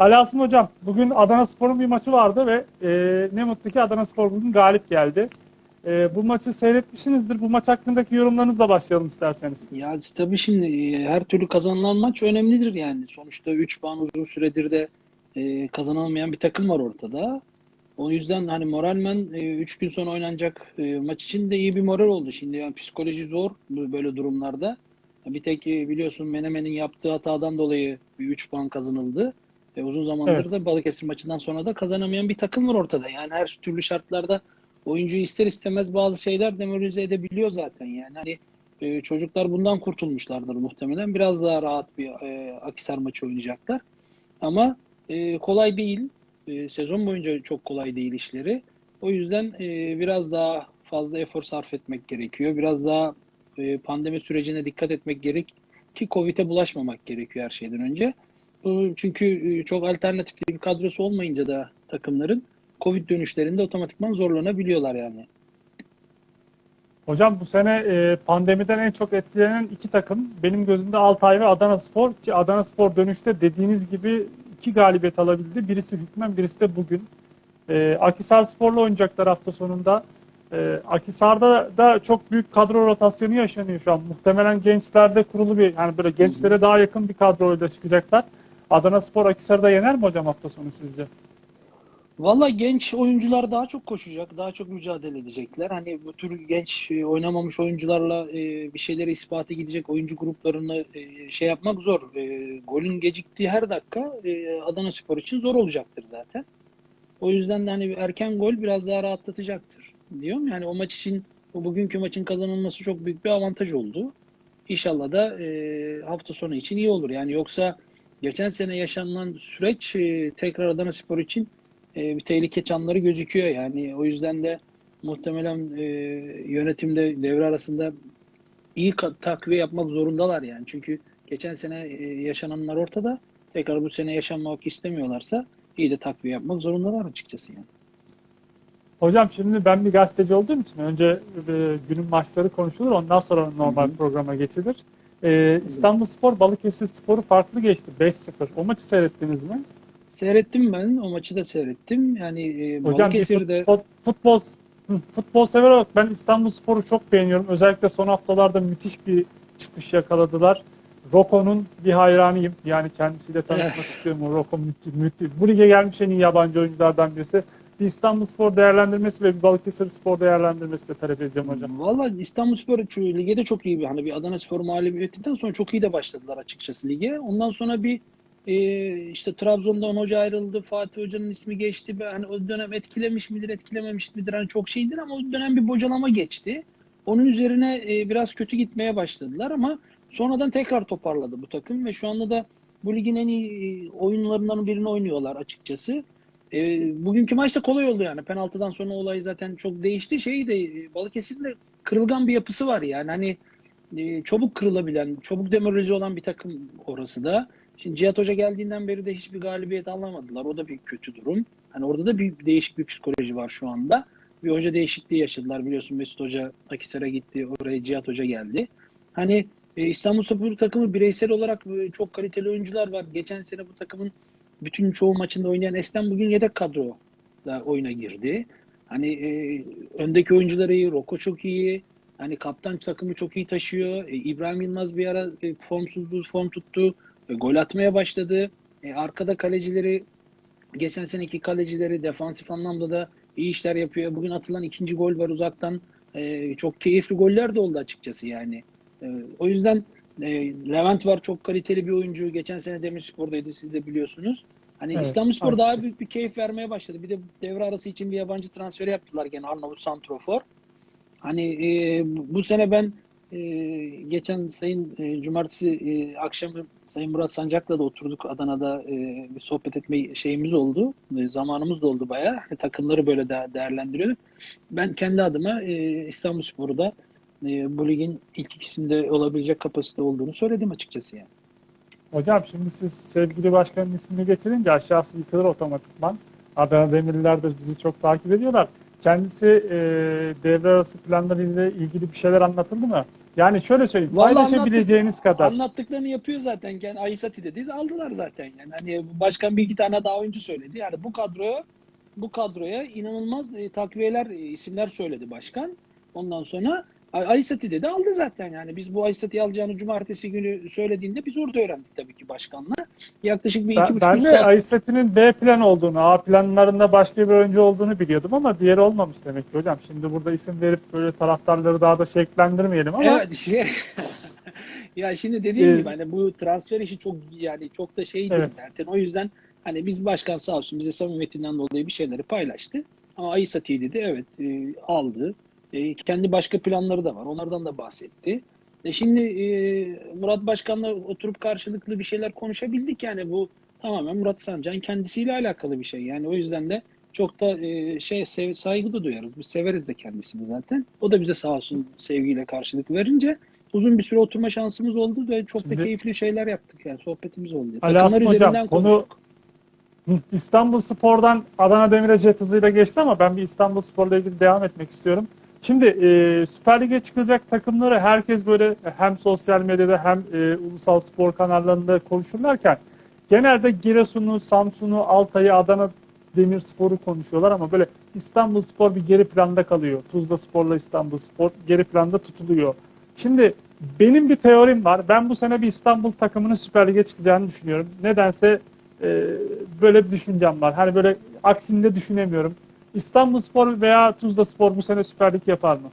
Ali Hocam, bugün Adana Spor'un bir maçı vardı ve e, ne mutlu ki Adana Spor bugün galip geldi. E, bu maçı seyretmişsinizdir. Bu maç hakkındaki yorumlarınızla başlayalım isterseniz. Ya tabii şimdi e, her türlü kazanılan maç önemlidir yani. Sonuçta 3 puan uzun süredir de e, kazanılmayan bir takım var ortada. O yüzden hani moralmen 3 gün sonra oynanacak e, maç için de iyi bir moral oldu. Şimdi yani psikoloji zor böyle durumlarda. Bir tek e, biliyorsun Menemen'in yaptığı hatadan dolayı bir 3 puan kazanıldı. E, uzun zamandır Evet. da Balıkesir maçından sonra da kazanamayan bir takım var ortada. Yani her türlü şartlarda oyuncuyu ister istemez bazı şeyler demoralize edebiliyor zaten. Yani hani e, çocuklar bundan kurtulmuşlardır muhtemelen. Biraz daha rahat bir e, Akhisar maçı oynayacaklar. Ama e, kolay değil. E, sezon boyunca çok kolay değil işleri. O yüzden e, biraz daha fazla efor sarf etmek gerekiyor. Biraz daha e, pandemi sürecine dikkat etmek gerek ki Covid'e bulaşmamak gerekiyor her şeyden önce. Çünkü e, çok alternatifli bir kadrosu olmayınca da takımların Covid dönüşlerinde otomatikman zorlanabiliyorlar yani. Hocam bu sene e, pandemiden en çok etkilenen iki takım benim gözümde Altay ve Adana Spor ki Adana Spor dönüşte dediğiniz gibi iki galibiyet alabildi. Birisi hükmen birisi de bugün. E, Akhisar Spor'la oynayacaklar hafta sonunda. E, Akhisar'da da çok büyük kadro rotasyonu yaşanıyor şu an. Muhtemelen gençlerde kurulu bir yani böyle gençlere daha yakın bir kadroyla çıkacaklar. Adana Spor Akhisar'da yener mi hocam hafta sonu sizce? Valla genç oyuncular daha çok koşacak, daha çok mücadele edecekler. Hani bu tür genç e, oynamamış oyuncularla e, bir şeyleri ispatı gidecek oyuncu gruplarını e, şey yapmak zor. Golün geciktiği her dakika Adana Spor için zor olacaktır zaten. O yüzden de hani erken gol biraz daha rahatlatacaktır diyorum. Yani o maç için, o bugünkü maçın kazanılması çok büyük bir avantaj oldu. İnşallah da hafta sonu için iyi olur. Yani yoksa geçen sene yaşanılan süreç e, tekrar Adana Spor için e, bir tehlike çanları gözüküyor yani o yüzden de muhtemelen e, yönetimde devre arasında iyi takviye yapmak zorundalar yani çünkü geçen sene e, yaşananlar ortada tekrar bu sene yaşanmak istemiyorlarsa iyi de takviye yapmak zorundalar açıkçası yani. Hocam şimdi ben bir gazeteci olduğum için önce e, günün maçları konuşulur ondan sonra normal Hı hı. programa geçilir. E, İstanbul Spor Balıkesir Spor'u farklı geçti 5-0. O maçı seyrettiniz mi? Seyrettim ben o maçı da seyrettim yani e, Hocam Balıkesir'de fut- futbol futbol sever olarak ben İstanbul Spor'u çok beğeniyorum. Özellikle son haftalarda müthiş bir çıkış yakaladılar. Roko'nun bir hayranıyım. Yani kendisiyle tanışmak istiyorum. Roko müthiş, müthiş. Bu lige gelmiş en iyi yabancı oyunculardan birisi. Bir İstanbul Spor değerlendirmesi ve bir Balıkesir Spor değerlendirmesi de talep edeceğim hocam. Valla İstanbulspor şu lige de çok iyi bir hani bir Adana Spor mağlubiyetinden sonra çok iyi de başladılar açıkçası lige. Ondan sonra bir e, işte Trabzon'dan hoca ayrıldı. Fatih Hoca'nın ismi geçti. Hani o dönem etkilemiş midir, etkilememiş midir? Hani çok şeydir ama o dönem bir bocalama geçti. Onun üzerine e, biraz kötü gitmeye başladılar ama sonradan tekrar toparladı bu takım ve şu anda da bu ligin en iyi e, oyunlarından birini oynuyorlar açıkçası. E, bugünkü maç da kolay oldu yani. Penaltıdan sonra olay zaten çok değişti. Şey de Balıkesir'in de kırılgan bir yapısı var yani. Hani e, çabuk kırılabilen, çabuk demoralize olan bir takım orası da. Şimdi Cihat Hoca geldiğinden beri de hiçbir galibiyet alamadılar. O da bir kötü durum. Hani orada da bir değişik bir psikoloji var şu anda. Bir hoca değişikliği yaşadılar. Biliyorsun Mesut Hoca Akisar'a gitti. Oraya Cihat Hoca geldi. Hani e, İstanbul Spor takımı bireysel olarak e, çok kaliteli oyuncular var. Geçen sene bu takımın bütün çoğu maçında oynayan Eslem bugün yedek kadro da oyuna girdi. Hani e, öndeki oyuncuları iyi, Roko çok iyi. Hani kaptan takımı çok iyi taşıyor. E, İbrahim Yılmaz bir ara e, formsuzluğu form tuttu. E, gol atmaya başladı. E, arkada kalecileri geçen seneki kalecileri defansif anlamda da iyi işler yapıyor. Bugün atılan ikinci gol var uzaktan. E, çok keyifli goller de oldu açıkçası yani. E, o yüzden e, Levent var çok kaliteli bir oyuncu. Geçen sene Demirspor'daydı siz de biliyorsunuz. Hani Evet, İstanbulspor daha büyük bir keyif vermeye başladı. Bir de devre arası için bir yabancı transferi yaptılar gene Arnavut Santrofor. Hani e, bu bu sene ben e, geçen sayın e, cumartesi e, akşamı Sayın Murat Sancak'la da oturduk Adana'da e, bir sohbet etme şeyimiz oldu. E, zamanımız da oldu bayağı. E, takımları böyle de değerlendiriyorduk. Ben kendi adıma e, İstanbulspor'u da e, bu ligin ilk ikisinde olabilecek kapasite olduğunu söyledim açıkçası yani. Hocam şimdi siz sevgili başkanın ismini getirince aşağısı yıkılır otomatikman. Adana Demirliler de bizi çok takip ediyorlar. Kendisi e, devre arası planlarıyla ilgili bir şeyler anlatıldı mı? Yani şöyle söyleyeyim. Vallahi paylaşabileceğiniz anlattık- kadar. Anlattıklarını yapıyor zaten. Yani Aysati dedi aldılar zaten yani. Hani başkan bir iki tane daha oyuncu söyledi. Yani bu kadroya bu kadroya inanılmaz e, takviyeler e, isimler söyledi başkan. Ondan sonra Ay- Aysati dedi aldı zaten yani. Biz bu Aysati'yi alacağını cumartesi günü söylediğinde biz orada öğrendik tabii ki başkanla. Yaklaşık bir iki Ben, buçuk ben de saat. Ayset'in B plan olduğunu, A planlarında başka bir oyuncu olduğunu biliyordum ama diğeri olmamış demek ki hocam. Şimdi burada isim verip böyle taraftarları daha da şeklendirmeyelim ama Evet şey, ya şimdi dediğim Ee, gibi hani bu transfer işi çok yani çok da şeydir Evet. zaten. O yüzden hani biz başkan sağ olsun bize samimiyetinden dolayı bir şeyleri paylaştı. Ama Aysati dedi evet e, aldı. E, kendi başka planları da var. Onlardan da bahsetti. E şimdi e, Murat Başkan'la oturup karşılıklı bir şeyler konuşabildik yani bu tamamen Murat Sancan kendisiyle alakalı bir şey. Yani o yüzden de çok da e, şey sev- saygı da duyarız. Biz severiz de kendisini zaten. O da bize sağ olsun sevgiyle karşılık verince uzun bir süre oturma şansımız oldu ve çok Şimdi- da keyifli şeyler yaptık yani sohbetimiz oldu. Ali Asım hocam, konu- İstanbul Spor'dan Adana Demir'e jet hızıyla geçti ama ben bir İstanbul Spor'la ilgili devam etmek istiyorum. Şimdi e, Süper Lig'e çıkacak takımları herkes böyle hem sosyal medyada hem e, ulusal spor kanallarında konuşurlarken genelde Giresun'u, Samsun'u, Altay'ı, Adana Demirspor'u konuşuyorlar ama böyle İstanbul Spor bir geri planda kalıyor. Tuzla Spor'la İstanbul Spor geri planda tutuluyor. Şimdi benim bir teorim var. Ben bu sene bir İstanbul takımının Süper Lig'e çıkacağını düşünüyorum. Nedense e, böyle bir düşüncem var. Hani böyle aksini de düşünemiyorum. İstanbul Spor veya Tuzla Spor bu sene Süper Lig yapar mı?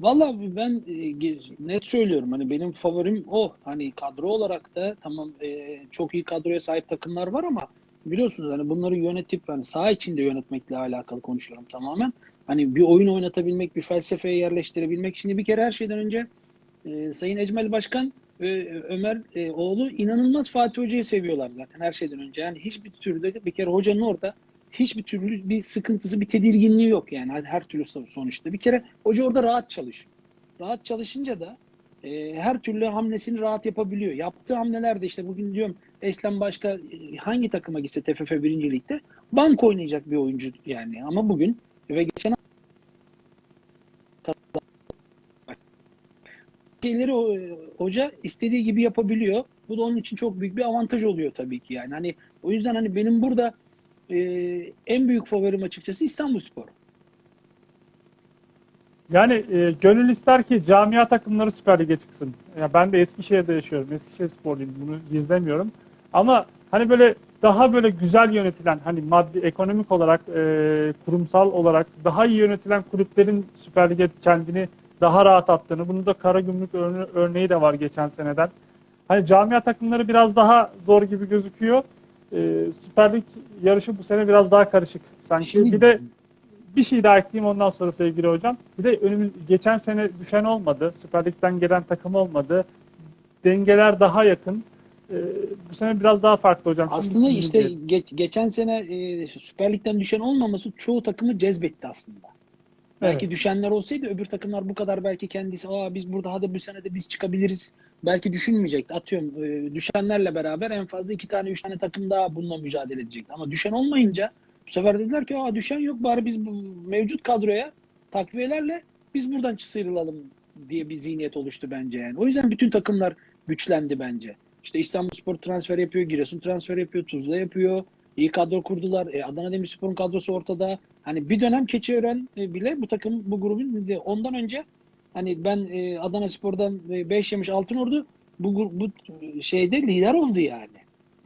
Vallahi ben e, net söylüyorum hani benim favorim o. Hani kadro olarak da tamam e, çok iyi kadroya sahip takımlar var ama biliyorsunuz hani bunları yönetip hani saha içinde yönetmekle alakalı konuşuyorum tamamen. Hani bir oyun oynatabilmek, bir felsefeye yerleştirebilmek. Şimdi bir kere her şeyden önce e, Sayın Ecmel Başkan ve Ömer e, oğlu inanılmaz Fatih Hoca'yı seviyorlar zaten her şeyden önce. Yani hiçbir türlü bir kere hocanın orada hiçbir türlü bir sıkıntısı, bir tedirginliği yok yani her, türlü sonuçta. Bir kere hoca orada rahat çalışıyor. Rahat çalışınca da e, her türlü hamlesini rahat yapabiliyor. Yaptığı hamleler de işte bugün diyorum Eslem başka e, hangi takıma gitse TFF 1. Lig'de bank oynayacak bir oyuncu yani. Ama bugün ve geçen şeyleri e, hoca istediği gibi yapabiliyor. Bu da onun için çok büyük bir avantaj oluyor tabii ki yani. Hani o yüzden hani benim burada e, en büyük favorim açıkçası İstanbulspor. Yani e, gönül ister ki camia takımları Süper Lig'e çıksın. Ya ben de Eskişehir'de yaşıyorum. Eskişehir Sporluyum. Bunu gizlemiyorum. Ama hani böyle daha böyle güzel yönetilen hani maddi ekonomik olarak e, kurumsal olarak daha iyi yönetilen kulüplerin Süper Lig'e kendini daha rahat attığını. Bunun da Karagümrük örne- örneği de var geçen seneden. Hani camia takımları biraz daha zor gibi gözüküyor. E, Süper Lig yarışı bu sene biraz daha karışık. Sanki Şimdi- bir de bir şey daha ekleyeyim ondan sonra sevgili hocam. Bir de önümüz geçen sene düşen olmadı. Süper Lig'den gelen takım olmadı. Dengeler daha yakın. Ee, bu sene biraz daha farklı hocam. Şimdi Aslında sizin işte geç- geçen sene e, Süper Lig'den düşen olmaması çoğu takımı cezbetti aslında. Belki Evet. düşenler olsaydı öbür takımlar bu kadar belki kendisi Aa, biz burada hadi bu sene de biz çıkabiliriz. Belki düşünmeyecekti. Atıyorum e, düşenlerle beraber en fazla iki tane üç tane takım daha bununla mücadele edecekti. Ama düşen olmayınca bu sefer dediler ki Aa, düşen yok bari biz bu mevcut kadroya takviyelerle biz buradan sıyrılalım diye bir zihniyet oluştu bence yani. O yüzden bütün takımlar güçlendi bence. İşte İstanbulspor transfer yapıyor, Giresun transfer yapıyor, Tuzla yapıyor. İyi kadro kurdular. E, Adana Demirspor'un kadrosu ortada. Hani bir dönem Keçiören e, bile bu takım bu grubun ondan önce hani ben e, Adana Spor'dan 5 yemiş altın ordu bu, bu şeyde lider oldu yani.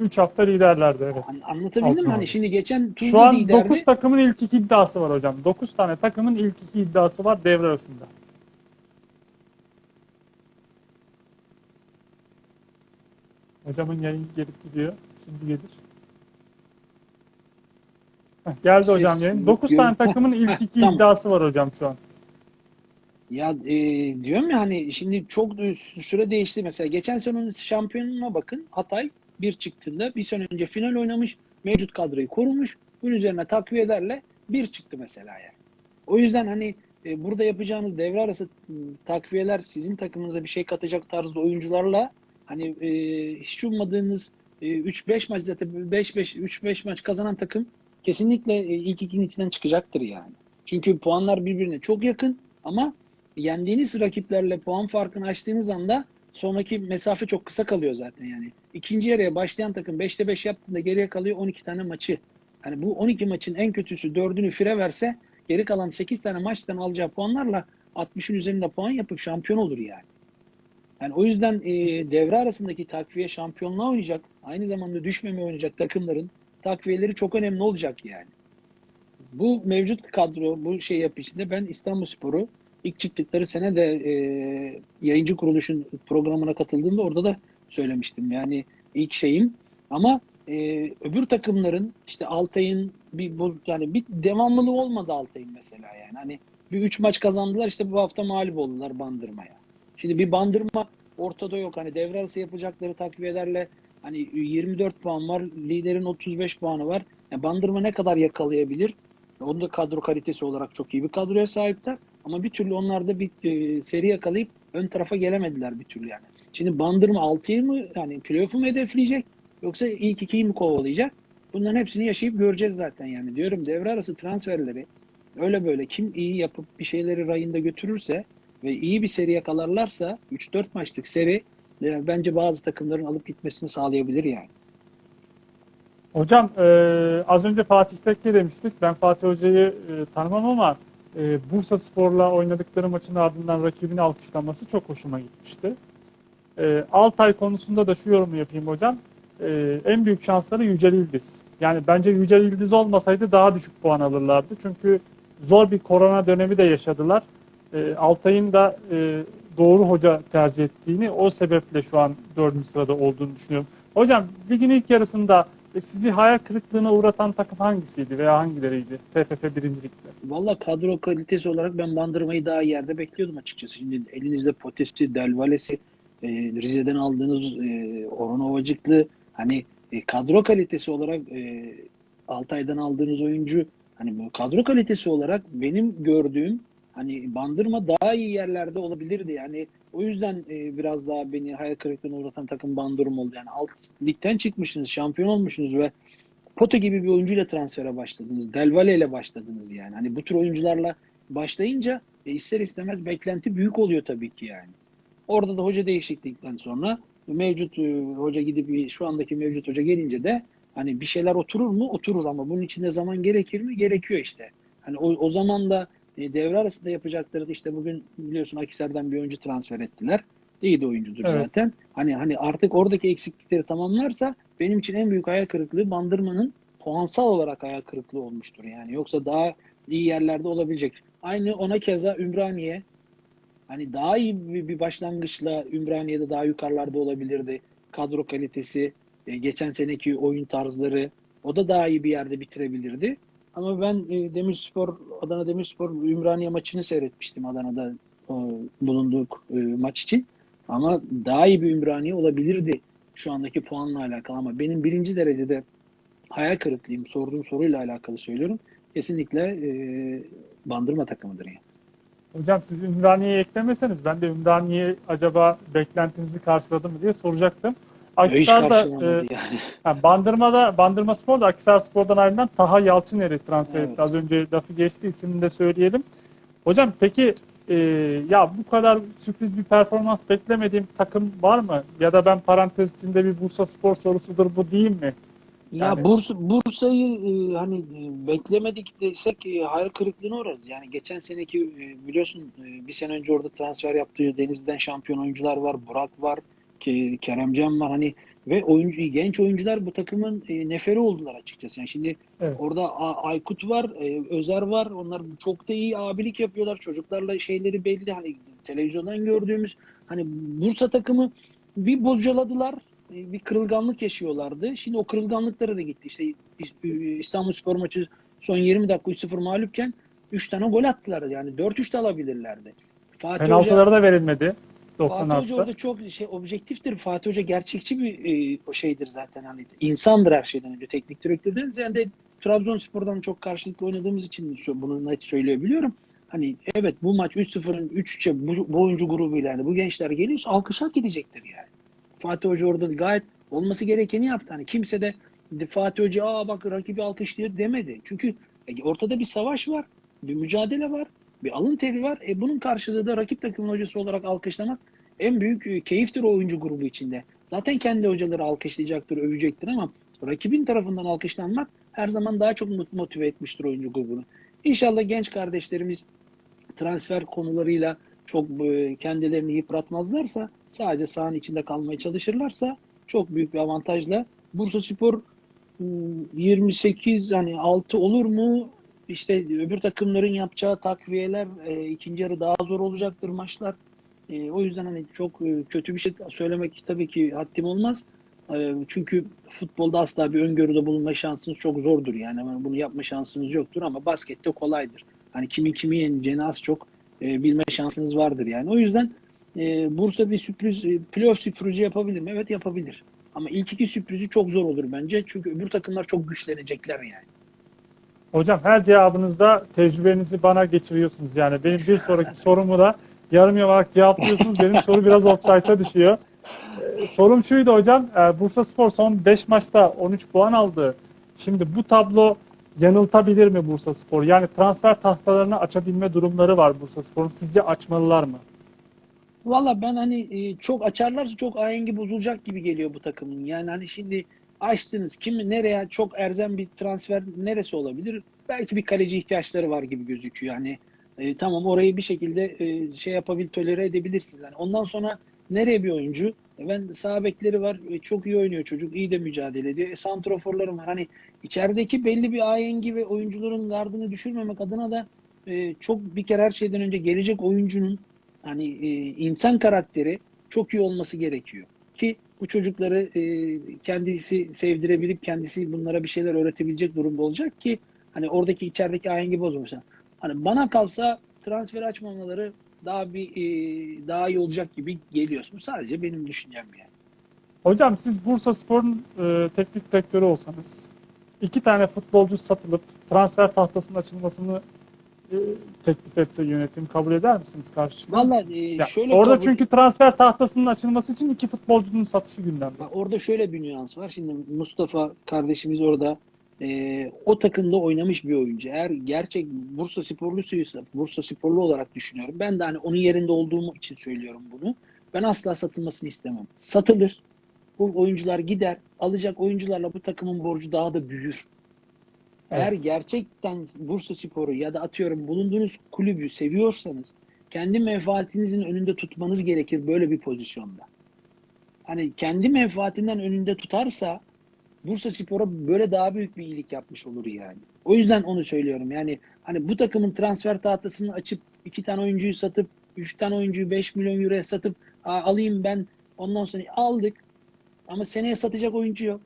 3 hafta liderlerdi evet. An- Anlatabildim Altın mi? Hani şimdi geçen Tuzla Şu an liderdi. 9 takımın ilk iki iddiası var hocam. 9 tane takımın ilk iki iddiası var devre arasında. Hocamın yayın gelip gidiyor. Şimdi gelir. Heh, geldi Ses hocam yayın. yok, 9 yok. tane takımın ilk iki iddiası var hocam şu an. Ya e, diyorum ya hani şimdi çok süre değişti. Mesela geçen senenin şampiyonuna bakın. Hatay bir çıktığında bir sene önce final oynamış. Mevcut kadroyu korumuş. Bunun üzerine takviyelerle bir çıktı mesela yani. O yüzden hani e, burada yapacağınız devre arası m, takviyeler sizin takımınıza bir şey katacak tarzda oyuncularla hani e, hiç ummadığınız e, 3-5 maç zaten 5-5 3-5 maç kazanan takım kesinlikle e, ilk ikinin içinden çıkacaktır yani. Çünkü puanlar birbirine çok yakın ama yendiğiniz rakiplerle puan farkını açtığınız anda sonraki mesafe çok kısa kalıyor zaten yani. İkinci yarıya başlayan takım 5'te 5 yaptığında geriye kalıyor 12 tane maçı. Yani bu 12 maçın en kötüsü 4'ünü fire verse geri kalan 8 tane maçtan alacağı puanlarla 60'ın üzerinde puan yapıp şampiyon olur yani. Yani o yüzden e, devre arasındaki takviye şampiyonluğa oynayacak, aynı zamanda düşmeme oynayacak takımların takviyeleri çok önemli olacak yani. Bu mevcut kadro, bu şey yapı içinde ben İstanbulspor'u ilk çıktıkları sene de e, yayıncı kuruluşun programına katıldığımda orada da söylemiştim. Yani ilk şeyim ama e, öbür takımların işte Altay'ın bir bu yani bir devamlılığı olmadı Altay'ın mesela yani. Hani bir üç maç kazandılar işte bu hafta mağlup oldular Bandırma'ya. Şimdi bir Bandırma ortada yok. Hani devre arası yapacakları takviyelerle hani 24 puan var. Liderin 35 puanı var. Yani Bandırma ne kadar yakalayabilir? Onun da kadro kalitesi olarak çok iyi bir kadroya sahipler. Ama bir türlü onlar da bir e, seri yakalayıp ön tarafa gelemediler bir türlü yani. Şimdi Bandırma 6'yı mı yani playoff'u mu hedefleyecek yoksa ilk ikiyi mi kovalayacak? Bunların hepsini yaşayıp göreceğiz zaten yani. Diyorum devre arası transferleri öyle böyle kim iyi yapıp bir şeyleri rayında götürürse ve iyi bir seri yakalarlarsa 3-4 maçlık seri e, bence bazı takımların alıp gitmesini sağlayabilir yani. Hocam e, az önce Fatih Tekke demiştik. Ben Fatih Hoca'yı e, tanımam ama e, Bursa Spor'la oynadıkları maçın ardından rakibini alkışlaması çok hoşuma gitmişti. E, Altay konusunda da şu yorumu yapayım hocam. E, en büyük şansları Yücel İldiz. Yani bence Yücel İldiz olmasaydı daha düşük puan alırlardı. Çünkü zor bir korona dönemi de yaşadılar. E, Altay'ın da e, doğru hoca tercih ettiğini o sebeple şu an dördüncü sırada olduğunu düşünüyorum. Hocam ligin ilk yarısında e, sizi hayal kırıklığına uğratan takım hangisiydi veya hangileriydi TFF birincilikte? Valla kadro kalitesi olarak ben Bandırma'yı daha yerde bekliyordum açıkçası. Şimdi elinizde Potesi, Delvalesi, e, Rize'den aldığınız e, Orhan Ovacıklı hani e, kadro kalitesi olarak e, Altay'dan aldığınız oyuncu hani bu kadro kalitesi olarak benim gördüğüm hani Bandırma daha iyi yerlerde olabilirdi. Yani o yüzden e, biraz daha beni hayal kırıklığına uğratan takım Bandırma oldu. Yani alt ligden çıkmışsınız, şampiyon olmuşsunuz ve Poto gibi bir oyuncuyla transfere başladınız. Delvale ile başladınız yani. Hani bu tür oyuncularla başlayınca e, ister istemez beklenti büyük oluyor tabii ki yani. Orada da hoca değişiklikten sonra mevcut e, hoca gidip şu andaki mevcut hoca gelince de hani bir şeyler oturur mu? Oturur ama bunun içinde zaman gerekir mi? Gerekiyor işte. Hani o, o zaman da e, devre arasında yapacakları da işte bugün biliyorsun Akisar'dan bir oyuncu transfer ettiler. İyi de oyuncudur Evet. zaten. Hani hani artık oradaki eksiklikleri tamamlarsa benim için en büyük hayal kırıklığı Bandırma'nın puansal olarak hayal kırıklığı olmuştur yani. Yoksa daha iyi yerlerde olabilecek. Aynı ona keza Ümraniye hani daha iyi bir, bir başlangıçla Ümraniye'de daha yukarılarda olabilirdi. Kadro kalitesi, e, geçen seneki oyun tarzları o da daha iyi bir yerde bitirebilirdi. Ama ben e, Demirspor, Adana Demirspor Ümraniye maçını seyretmiştim Adana'da bulunduğuk e, maç için. Ama daha iyi bir Ümraniye olabilirdi şu andaki puanla alakalı. Ama benim birinci derecede hayal kırıklığım sorduğum soruyla alakalı söylüyorum. Kesinlikle e, bandırma takımıdır yani. Hocam siz Ümraniye'yi eklemeseniz ben de Ümraniye acaba beklentinizi karşıladı mı diye soracaktım. Akhisar'da e, yani. ha, Bandırma'da Bandırma Spor'da Akhisar Spor'dan ayrılan Taha Yalçıner'i transfer Evet. etti. Az önce lafı geçti ismini de söyleyelim. Hocam peki e, ya bu kadar sürpriz bir performans beklemediğim takım var mı? Ya da ben parantez içinde bir Bursa Spor sorusudur bu diyeyim mi? Ya Yani- Bursa, Bursa'yı e, hani e, beklemedik desek e, hayal kırıklığına uğrarız. Yani geçen seneki e, biliyorsun e, bir sene önce orada transfer yaptığı Denizli'den şampiyon oyuncular var. Burak var, Keremcan var. Hani ve oyuncu genç oyuncular bu takımın e, neferi oldular açıkçası. Yani şimdi Evet. orada A- Aykut var, e, Özer var. Onlar çok da iyi abilik yapıyorlar. Çocuklarla şeyleri belli. Hani televizyondan gördüğümüz hani Bursa takımı bir bocaladılar. e, Bir kırılganlık yaşıyorlardı. Şimdi o kırılganlıkları da gitti. İşte İstanbul Spor maçı son 20 dakika 3-0 mağlupken 3 tane gol attılar. Yani 4-3 de alabilirlerdi. Fatih Hoca, Penaltıları da verilmedi Fatih Hoca 96'da. orada çok şey objektiftir. Fatih Hoca gerçekçi bir e, o şeydir zaten hani insandır her şeyden önce teknik direktörden ziyade de Trabzonspor'dan çok karşılıklı oynadığımız için bunu net söyleyebiliyorum. Hani evet bu maç 3-0'ın 3-3'e bu, bu oyuncu grubuyla yani bu gençler geliyorsa alkış hak edecektir yani. Fatih Hoca orada gayet olması gerekeni yaptı. Hani kimse de de Fatih Hoca aa bak rakibi alkışlıyor demedi. Çünkü e, ortada bir savaş var, bir mücadele var. Bir alın teri var. E bunun karşılığı da rakip takımın hocası olarak alkışlamak en büyük e, keyiftir oyuncu grubu içinde. Zaten kendi hocaları alkışlayacaktır, övecektir ama rakibin tarafından alkışlanmak her zaman daha çok motive etmiştir oyuncu grubunu. İnşallah genç kardeşlerimiz transfer konularıyla çok e, kendilerini yıpratmazlarsa, sadece sahanın içinde kalmaya çalışırlarsa çok büyük bir avantajla Bursa Spor ıı, 28 hani 6 olur mu? İşte öbür takımların yapacağı takviyeler e, ikinci yarı daha zor olacaktır maçlar. E, o yüzden hani çok e, kötü bir şey söylemek tabii ki haddim olmaz. E, çünkü futbolda asla bir öngörüde bulunma şansınız çok zordur. Yani bunu yapma şansınız yoktur ama baskette kolaydır. Hani kimin kimi yeneceğini az çok e, bilme şansınız vardır yani. O yüzden e, Bursa bir sürpriz, e, playoff sürprizi yapabilir mi? Evet yapabilir. Ama ilk iki sürprizi çok zor olur bence. Çünkü öbür takımlar çok güçlenecekler yani. Hocam her cevabınızda tecrübenizi bana geçiriyorsunuz. Yani benim bir sonraki sorumu da yarım yamalak cevaplıyorsunuz. Benim soru biraz offside'a düşüyor. Ee, sorum şuydu hocam. Ee, Bursa Spor son 5 maçta 13 puan aldı. Şimdi bu tablo yanıltabilir mi Bursa Spor? Yani transfer tahtalarını açabilme durumları var Bursa Spor'un. Sizce açmalılar mı? Valla ben hani e, çok açarlarsa çok ahengi bozulacak gibi geliyor bu takımın. Yani hani şimdi açtınız kimi nereye çok erzen bir transfer neresi olabilir? Belki bir kaleci ihtiyaçları var gibi gözüküyor. Yani e, tamam orayı bir şekilde e, şey yapabil tolere edebilirsiniz. Yani ondan sonra nereye bir oyuncu? E, ben sağ bekleri var. e, çok iyi oynuyor çocuk. iyi de mücadele ediyor. E, santroforlarım var. Hani içerideki belli bir ahengi ve oyuncuların gardını düşürmemek adına da e, çok bir kere her şeyden önce gelecek oyuncunun hani e, insan karakteri çok iyi olması gerekiyor. Ki bu çocukları e, kendisi sevdirebilip kendisi bunlara bir şeyler öğretebilecek durumda olacak ki hani oradaki içerideki ahengi bozulmasın. Hani bana kalsa transfer açmamaları daha bir e, daha iyi olacak gibi geliyor. Sadece benim düşüncem yani. Hocam siz Bursa Spor'un e, teknik direktörü olsanız iki tane futbolcu satılıp transfer tahtasının açılmasını teklif etse yönetim kabul eder misiniz karşı? Vallahi e, şöyle orada kabul- çünkü transfer tahtasının açılması için iki futbolcunun satışı gündemde. Orada şöyle bir nüans var. Şimdi Mustafa kardeşimiz orada e, o takımda oynamış bir oyuncu. Eğer gerçek Bursa sporlusuysa, Bursa sporlu olarak düşünüyorum. Ben de hani onun yerinde olduğum için söylüyorum bunu. Ben asla satılmasını istemem. Satılır. Bu oyuncular gider. Alacak oyuncularla bu takımın borcu daha da büyür. Eğer gerçekten Bursa Sporu ya da atıyorum bulunduğunuz kulübü seviyorsanız kendi menfaatinizin önünde tutmanız gerekir böyle bir pozisyonda. Hani kendi menfaatinden önünde tutarsa Bursa Spor'a böyle daha büyük bir iyilik yapmış olur yani. O yüzden onu söylüyorum. Yani hani bu takımın transfer tahtasını açıp iki tane oyuncuyu satıp üç tane oyuncuyu 5 milyon euroya satıp "Aa, alayım ben ondan sonra aldık ama seneye satacak oyuncu yok.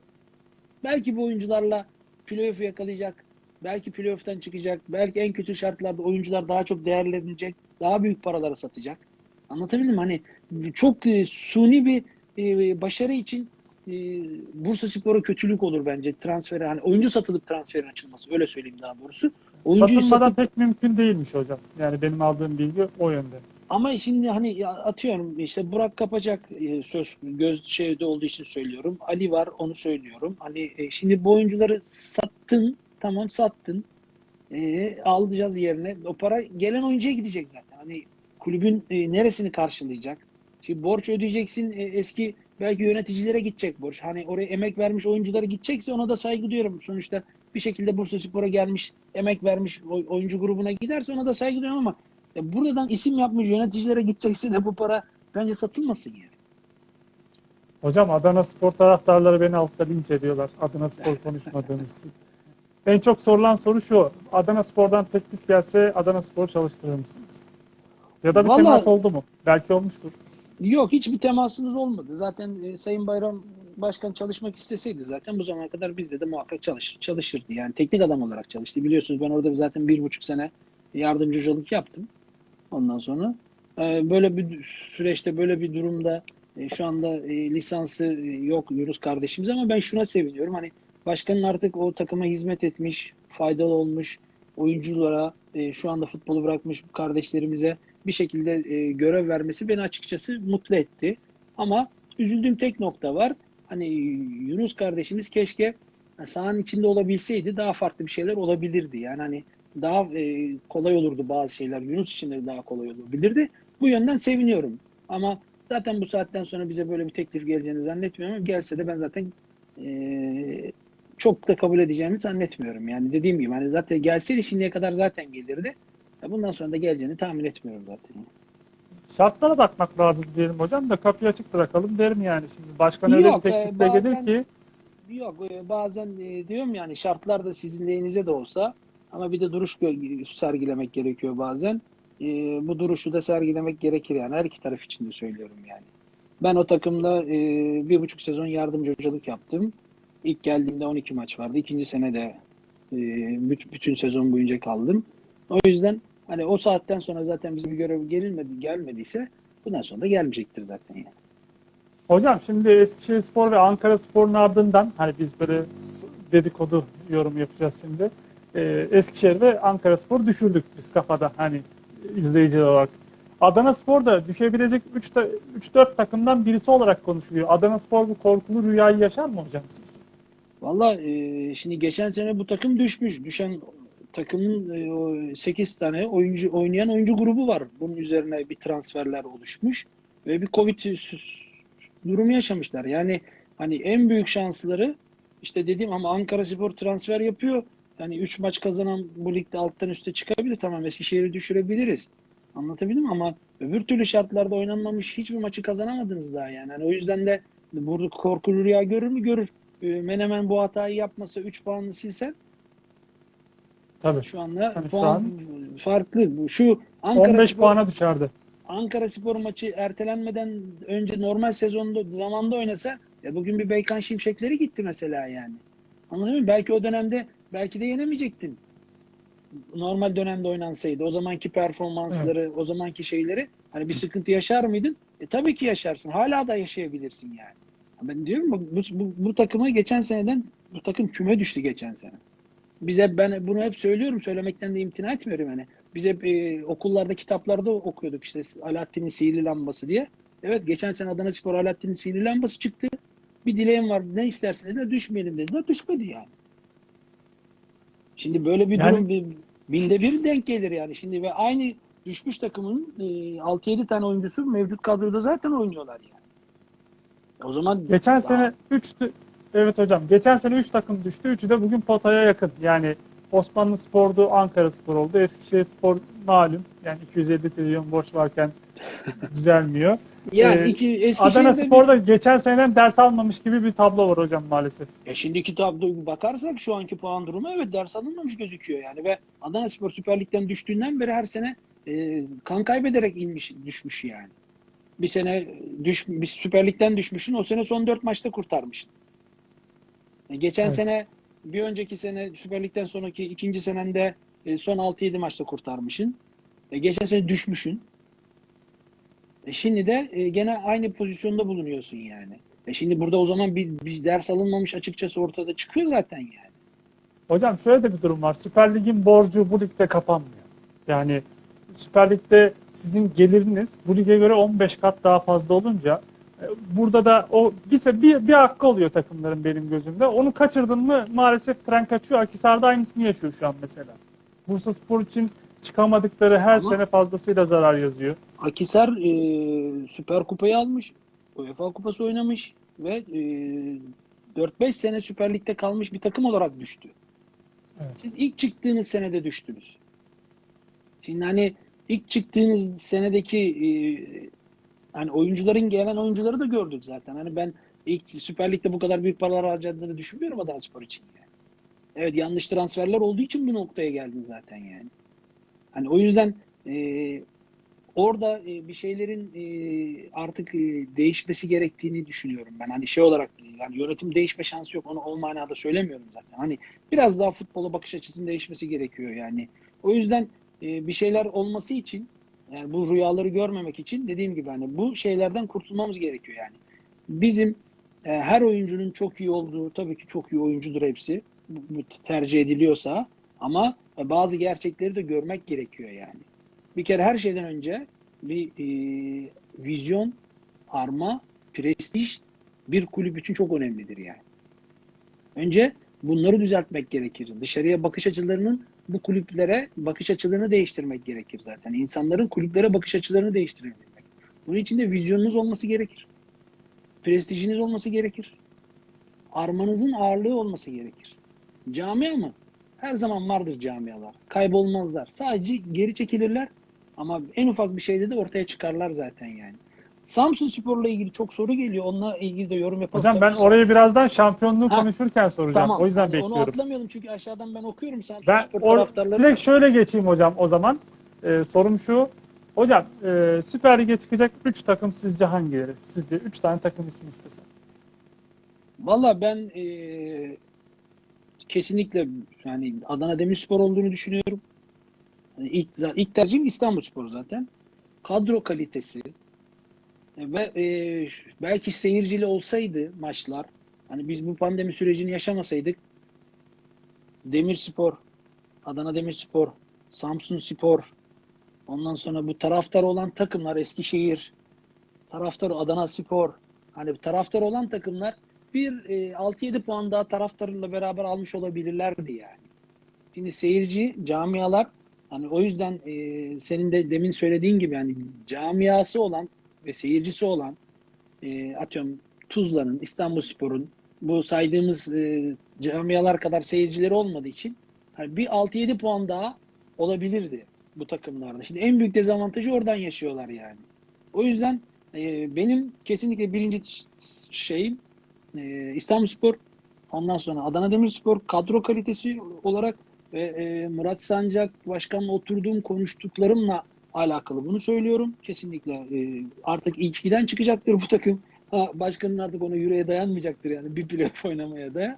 Belki bu oyuncularla playoff'u yakalayacak. Belki playoff'tan çıkacak. Belki en kötü şartlarda oyuncular daha çok değerlenecek. Daha büyük paralara satacak. Anlatabildim mi? Hani çok e, suni bir e, başarı için e, Bursa Spor'a kötülük olur bence transferi. Hani oyuncu satılıp transferin açılması. Öyle söyleyeyim daha doğrusu. Oyuncuyu Satılmadan satıp pek mümkün değilmiş hocam. Yani benim aldığım bilgi o yönde. Ama şimdi hani atıyorum işte Burak Kapacak e, söz göz şeyde olduğu için söylüyorum. Ali var onu söylüyorum. Hani e, şimdi bu oyuncuları sattın tamam sattın. E, alacağız yerine. O para gelen oyuncuya gidecek zaten. Hani kulübün e, neresini karşılayacak? Şimdi borç ödeyeceksin e, eski belki yöneticilere gidecek borç. Hani oraya emek vermiş oyunculara gidecekse ona da saygı duyuyorum. Sonuçta bir şekilde Bursaspor'a gelmiş, emek vermiş oy- oyuncu grubuna giderse ona da saygı duyuyorum ama ya buradan isim yapmış yöneticilere gidecekse de bu para bence satılmasın yani. Hocam Adana Spor taraftarları beni altta linç ediyorlar. Adana Spor konuşmadığımız için. En çok sorulan soru şu. Adana Spor'dan teklif gelse Adana Spor çalıştırır mısınız? Ya da bir Vallahi- temas oldu mu? Belki olmuştur. Yok hiçbir temasımız olmadı. Zaten e, Sayın Bayram Başkan çalışmak isteseydi zaten bu zamana kadar bizde de muhakkak çalış, çalışırdı. Yani teknik adam olarak çalıştı. Biliyorsunuz ben orada zaten bir buçuk sene yardımcı hocalık yaptım. Ondan sonra e, böyle bir süreçte böyle bir durumda e, şu anda e, lisansı yok Yunus kardeşimiz ama ben şuna seviniyorum. Hani başkanın artık o takıma hizmet etmiş, faydalı olmuş oyunculara şu anda futbolu bırakmış kardeşlerimize bir şekilde görev vermesi beni açıkçası mutlu etti. Ama üzüldüğüm tek nokta var. Hani Yunus kardeşimiz keşke sahanın içinde olabilseydi daha farklı bir şeyler olabilirdi. Yani hani daha e, kolay olurdu bazı şeyler. Yunus için de daha kolay olabilirdi. Bu yönden seviniyorum. Ama zaten bu saatten sonra bize böyle bir teklif geleceğini zannetmiyorum. Ama Gelse de ben zaten e, çok da kabul edeceğimi zannetmiyorum. Yani dediğim gibi hani zaten gelseydi şimdiye kadar zaten gelirdi. Ya Bundan sonra da geleceğini tahmin etmiyorum zaten. Şartlara bakmak lazım diyelim hocam da kapıyı açık bırakalım derim yani şimdi. Başkan öyle bir e, teklifle gelir ki Yok e, bazen e, diyorum yani şartlar da sizin lehinize de olsa ama bir de duruş sergilemek gerekiyor bazen. E, bu duruşu da sergilemek gerekir yani her iki taraf için de söylüyorum yani. Ben o takımda e, bir buçuk sezon yardımcı hocalık yaptım. İlk geldiğimde 12 maç vardı. İkinci sene de e, büt- bütün sezon boyunca kaldım. O yüzden hani o saatten sonra zaten bize bir görev gelinmedi, gelmediyse bundan sonra da gelmeyecektir zaten yani. Hocam şimdi Eskişehir Spor ve Ankara Spor'un ardından hani biz böyle dedikodu yorum yapacağız şimdi. Ee, Eskişehir ve Ankara Spor düşürdük biz kafada hani izleyici olarak. Adana Spor da düşebilecek 3-4 takımdan birisi olarak konuşuluyor. Adana Spor bu korkulu rüyayı yaşar mı hocam siz? Valla e, şimdi geçen sene bu takım düşmüş. Düşen takımın e, o 8 tane oyuncu oynayan oyuncu grubu var. Bunun üzerine bir transferler oluşmuş ve bir Covid durumu yaşamışlar. Yani hani en büyük şansları işte dediğim ama Ankara Spor transfer yapıyor. Yani 3 maç kazanan bu ligde alttan üste çıkabilir. Tamam Eskişehir'i düşürebiliriz. Anlatabildim ama öbür türlü şartlarda oynanmamış hiçbir maçı kazanamadınız daha yani. Hani o yüzden de burada korkulu rüya görür mü? Görür. E, Menemen bu hatayı yapmasa 3 puanını silsen Tabii. şu anda Hani şu puan an farklı. Bu Şu Ankara 15 Spor, puana düşerdi. Ankara Spor maçı ertelenmeden önce normal sezonda zamanda oynasa ya bugün bir Beykan Şimşekleri gitti mesela yani. Anladın mı? Belki o dönemde belki de yenemeyecektin. Normal dönemde oynansaydı o zamanki performansları, o zamanki şeyleri hani bir sıkıntı yaşar mıydın? E tabii ki yaşarsın. Hala da yaşayabilirsin yani. Ben diyorum bu, bu, bu takıma geçen seneden bu takım küme düştü geçen sene. Biz hep ben bunu hep söylüyorum. Söylemekten de imtina etmiyorum yani. Biz hep e, okullarda kitaplarda okuyorduk işte Alaaddin'in sihirli lambası diye. Evet geçen sene Adana Spor Alaaddin'in sihirli lambası çıktı. Bir dileğim var ne istersin dediler düşmeyelim dediler. Düşmedi yani. Şimdi böyle bir Yani- durum bir, binde bir denk gelir yani. Şimdi ve aynı düşmüş takımın e, 6-7 tane oyuncusu mevcut kadroda zaten oynuyorlar yani. O zaman Geçen sene 3 evet hocam. Geçen sene 3 takım düştü. Üçü de bugün potaya yakın. Yani Osmanlı Spor'du, Ankara Spor oldu. Eskişehir Spor malum. Yani 250 trilyon borç varken düzelmiyor. yani Ee, iki Eskişehir'de Adana bir- Spor'da geçen seneden ders almamış gibi bir tablo var hocam maalesef. Ya şimdiki tabloya bakarsak şu anki puan durumu evet ders alınmamış gözüküyor yani ve Adana Spor Süper Lig'den düştüğünden beri her sene e, kan kaybederek inmiş düşmüş yani. Bir sene düş bir Süper Lig'den düşmüşsün o sene son 4 maçta kurtarmışsın. E, geçen Evet. sene bir önceki sene Süper Lig'den sonraki ikinci senende e, son 6-7 maçta kurtarmışsın. E, geçen sene düşmüşsün. E, şimdi de e, gene aynı pozisyonda bulunuyorsun yani. E şimdi burada o zaman bir, bir ders alınmamış açıkçası ortada çıkıyor zaten yani. Hocam şöyle de bir durum var. Süper Lig'in borcu bu ligde kapanmıyor. Yani Süper Lig'de sizin geliriniz bu lige göre 15 kat daha fazla olunca e, burada da o bir, bir, bir hakkı oluyor takımların benim gözümde. Onu kaçırdın mı maalesef tren kaçıyor. Akisar'da aynısını yaşıyor şu an mesela. Bursa Spor için çıkamadıkları her Ama- sene fazlasıyla zarar yazıyor. Akisar e, Süper Kupayı almış. UEFA Kupası oynamış ve e, 4-5 sene Süper Lig'de kalmış bir takım olarak düştü. Evet. Siz ilk çıktığınız senede düştünüz. Şimdi hani ilk çıktığınız senedeki e, hani oyuncuların gelen oyuncuları da gördük zaten. Hani ben ilk Süper Lig'de bu kadar büyük paralar harcadığını düşünmüyorum Adana Spor için yani. Evet yanlış transferler olduğu için bu noktaya geldin zaten yani. Hani o yüzden e, orada e, bir şeylerin e, artık e, değişmesi gerektiğini düşünüyorum ben. Hani şey olarak yani yönetim değişme şansı yok. Onu o manada söylemiyorum zaten. Hani biraz daha futbola bakış açısının değişmesi gerekiyor yani. O yüzden e, bir şeyler olması için yani bu rüyaları görmemek için dediğim gibi hani bu şeylerden kurtulmamız gerekiyor yani. Bizim e, her oyuncunun çok iyi olduğu tabii ki çok iyi oyuncudur hepsi. Bu, bu tercih ediliyorsa ama bazı gerçekleri de görmek gerekiyor yani. Bir kere her şeyden önce bir e, vizyon, arma, prestij bir kulüp için çok önemlidir yani. Önce Bunları düzeltmek gerekir. Dışarıya bakış açılarının bu kulüplere bakış açılarını değiştirmek gerekir zaten. İnsanların kulüplere bakış açılarını değiştirebilmek. Bunun için de vizyonunuz olması gerekir. Prestijiniz olması gerekir. Armanızın ağırlığı olması gerekir. Camia mı? Her zaman vardır camialar. Kaybolmazlar. Sadece geri çekilirler ama en ufak bir şeyde de ortaya çıkarlar zaten yani. Samsun Spor'la ilgili çok soru geliyor. Onunla ilgili de yorum yapalım. Hocam ben orayı birazdan şampiyonluğu Ha, konuşurken soracağım. Tamam. O yüzden Hani bekliyorum. Onu atlamayalım çünkü aşağıdan ben okuyorum Samsun Ben Spor or- taraftarları. direkt şöyle geçeyim hocam o zaman. Ee, sorum şu. Hocam e, Süper Lig'e çıkacak 3 takım sizce hangileri? Sizce 3 tane takım ismi istesem. Valla ben eee, kesinlikle yani Adana Demirspor olduğunu düşünüyorum. Yani ilk, ilk tercihim İstanbulspor zaten. Kadro kalitesi e, ve ş- belki seyircili olsaydı maçlar hani biz bu pandemi sürecini yaşamasaydık Demirspor, Adana Demirspor, Samsun Spor ondan sonra bu taraftar olan takımlar Eskişehir, taraftar Adana Spor hani taraftar olan takımlar bir e, 6-7 puan daha taraftarıyla beraber almış olabilirlerdi yani. Şimdi seyirci, camialar hani o yüzden e, senin de demin söylediğin gibi yani camiası olan ve seyircisi olan e, atıyorum Tuzla'nın, İstanbulspor'un bu saydığımız e, camialar kadar seyircileri olmadığı için hani bir 6-7 puan daha olabilirdi bu takımlarda. Şimdi en büyük dezavantajı oradan yaşıyorlar yani. O yüzden e, benim kesinlikle birinci şeyim e, İstanbulspor, ondan sonra Adana Demirspor kadro kalitesi olarak ve e, Murat Sancak başkanla oturduğum konuştuklarımla alakalı bunu söylüyorum. Kesinlikle e, artık ilk ikiden çıkacaktır bu takım. Ha, başkanın artık ona yüreğe dayanmayacaktır yani bir playoff oynamaya da.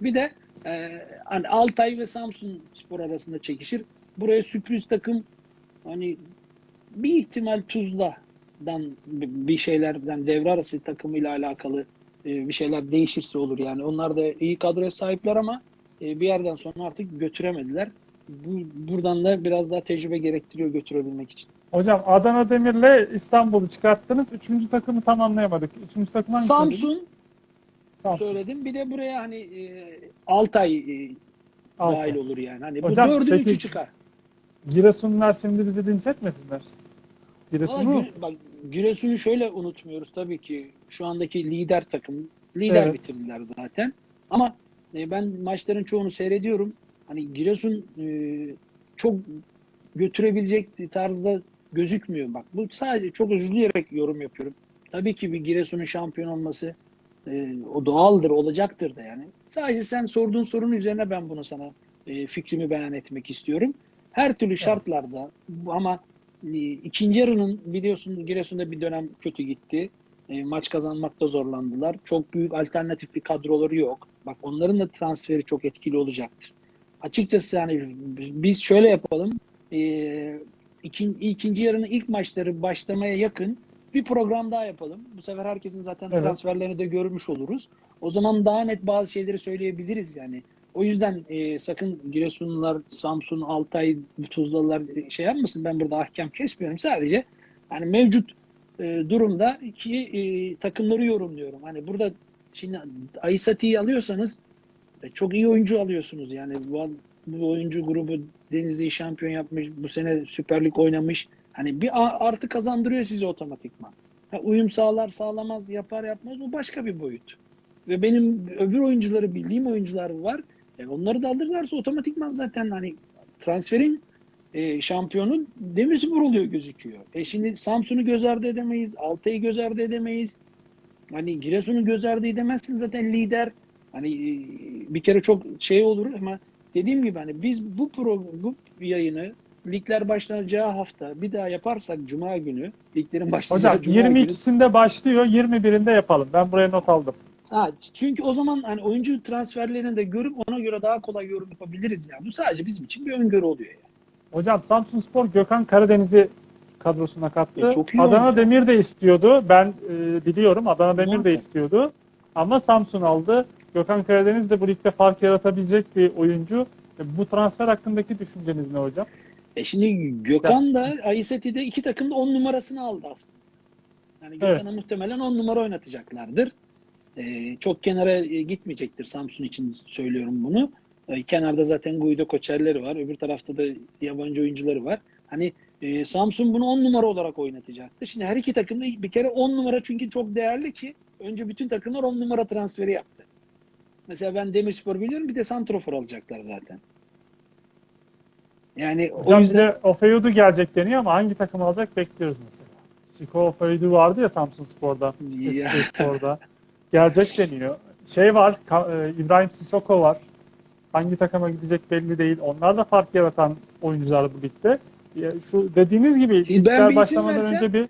Bir de e, hani Altay ve Samsun Spor arasında çekişir. Buraya sürpriz takım hani bir ihtimal Tuzla'dan bir şeylerden devre arası takımıyla alakalı bir şeyler değişirse olur yani. Onlar da iyi kadroya sahipler ama e, bir yerden sonra artık götüremediler. Bu, buradan da biraz daha tecrübe gerektiriyor götürebilmek için. Hocam Adana Demir'le İstanbul'u çıkarttınız. Üçüncü takımı tam anlayamadık. Üçüncü takım hangisi? Samsun Samsun. söyledim. Bir de buraya hani e, Altay e, Altay. dahil olur yani. Hani Hocam, bu dördün peki- üçü çıkar. Giresunlular şimdi bizi linç etmesinler. Giresun'u Gü- bak Giresun'u şöyle unutmuyoruz tabii ki şu andaki lider takım. Lider Evet. bitirdiler zaten. Ama e, ben maçların çoğunu seyrediyorum. Hani Giresun e, çok götürebilecek tarzda gözükmüyor. Bak bu sadece çok özür dileyerek yorum yapıyorum. Tabii ki bir Giresun'un şampiyon olması e, o doğaldır, olacaktır da yani. Sadece sen sorduğun sorunun üzerine ben bunu sana e, fikrimi beyan etmek istiyorum. Her türlü şartlarda ama ikinci yarının biliyorsun Giresun'da bir dönem kötü gitti. E, maç kazanmakta zorlandılar. Çok büyük alternatifli kadroları yok. Bak onların da transferi çok etkili olacaktır. Açıkçası yani biz şöyle yapalım. E, ikin, ikinci yarının ilk maçları başlamaya yakın bir program daha yapalım. Bu sefer herkesin zaten Evet. transferlerini de görmüş oluruz. O zaman daha net bazı şeyleri söyleyebiliriz yani. O yüzden e, sakın Giresunlular, Samsun, Altay, Tuzlalılar e, şey yapmasın. Ben burada ahkam kesmiyorum. Sadece hani mevcut e, durumda iki e, takımları yorumluyorum. Hani burada şimdi Aysati'yi alıyorsanız e, çok iyi oyuncu alıyorsunuz. Yani bu, bu oyuncu grubu Denizli'yi şampiyon yapmış, bu sene Süper Lig oynamış. Hani bir artı kazandırıyor size otomatikman. Ha, uyum sağlar sağlamaz, yapar yapmaz o başka bir boyut. Ve benim öbür oyuncuları bildiğim oyuncular var. E, onları da alırlarsa otomatikman zaten hani transferin e, şampiyonu Demirspor oluyor gözüküyor. E şimdi Samsun'u göz ardı edemeyiz. Altay'ı göz ardı edemeyiz. Hani Giresun'u göz ardı edemezsin zaten lider. Hani e, bir kere çok şey olur ama dediğim gibi hani biz bu pro, bu yayını ligler başlanacağı hafta bir daha yaparsak cuma günü liglerin başlayacağı hocam cuma günü 22'sinde başlıyor, 21'inde yapalım. Ben buraya not aldım. Ha, çünkü o zaman hani oyuncu transferlerini de görüp ona göre daha kolay yorum yapabiliriz ya. Bu sadece bizim için bir öngörü oluyor ya. Hocam Samsunspor Gökhan Karadeniz'i kadrosuna kattı. E, çok iyi Adana oyuncu. Demir de istiyordu. Ben e, biliyorum Adana Demir de istiyordu. Ama Samsun aldı. Gökhan Karadeniz de bu ligde fark yaratabilecek bir oyuncu. E, bu transfer hakkındaki düşünceniz ne hocam? E şimdi Gökhan da Ayseti'de iki takım da 10 numarasını aldı aslında. Yani Gökhan'ı muhtemelen 10 numara oynatacaklardır. E, çok kenara e, gitmeyecektir Samsun için söylüyorum bunu. E, kenarda zaten Guido Koçerleri var. Öbür tarafta da yabancı oyuncuları var. Hani e, Samsun bunu 10 numara olarak oynatacaktı. Şimdi her iki takım da bir kere 10 numara çünkü çok değerli ki önce bütün takımlar 10 numara transferi yaptı. Mesela ben Demirspor biliyorum bir de Santrofor alacaklar zaten. Yani o Hocam bir yüzden de Ofeyudu gelecek deniyor ama hangi takım alacak bekliyoruz mesela. Chico Ofeyudu vardı ya Samsun Spor'da. Eskişehir Spor'da. Gelecek deniyor. Şey var, e, İbrahim Sissoko var. Hangi takıma gidecek belli değil. Onlar da fark yaratan oyuncular bu ligde. Şu dediğiniz gibi Şimdi ben başlamadan versem- önce bir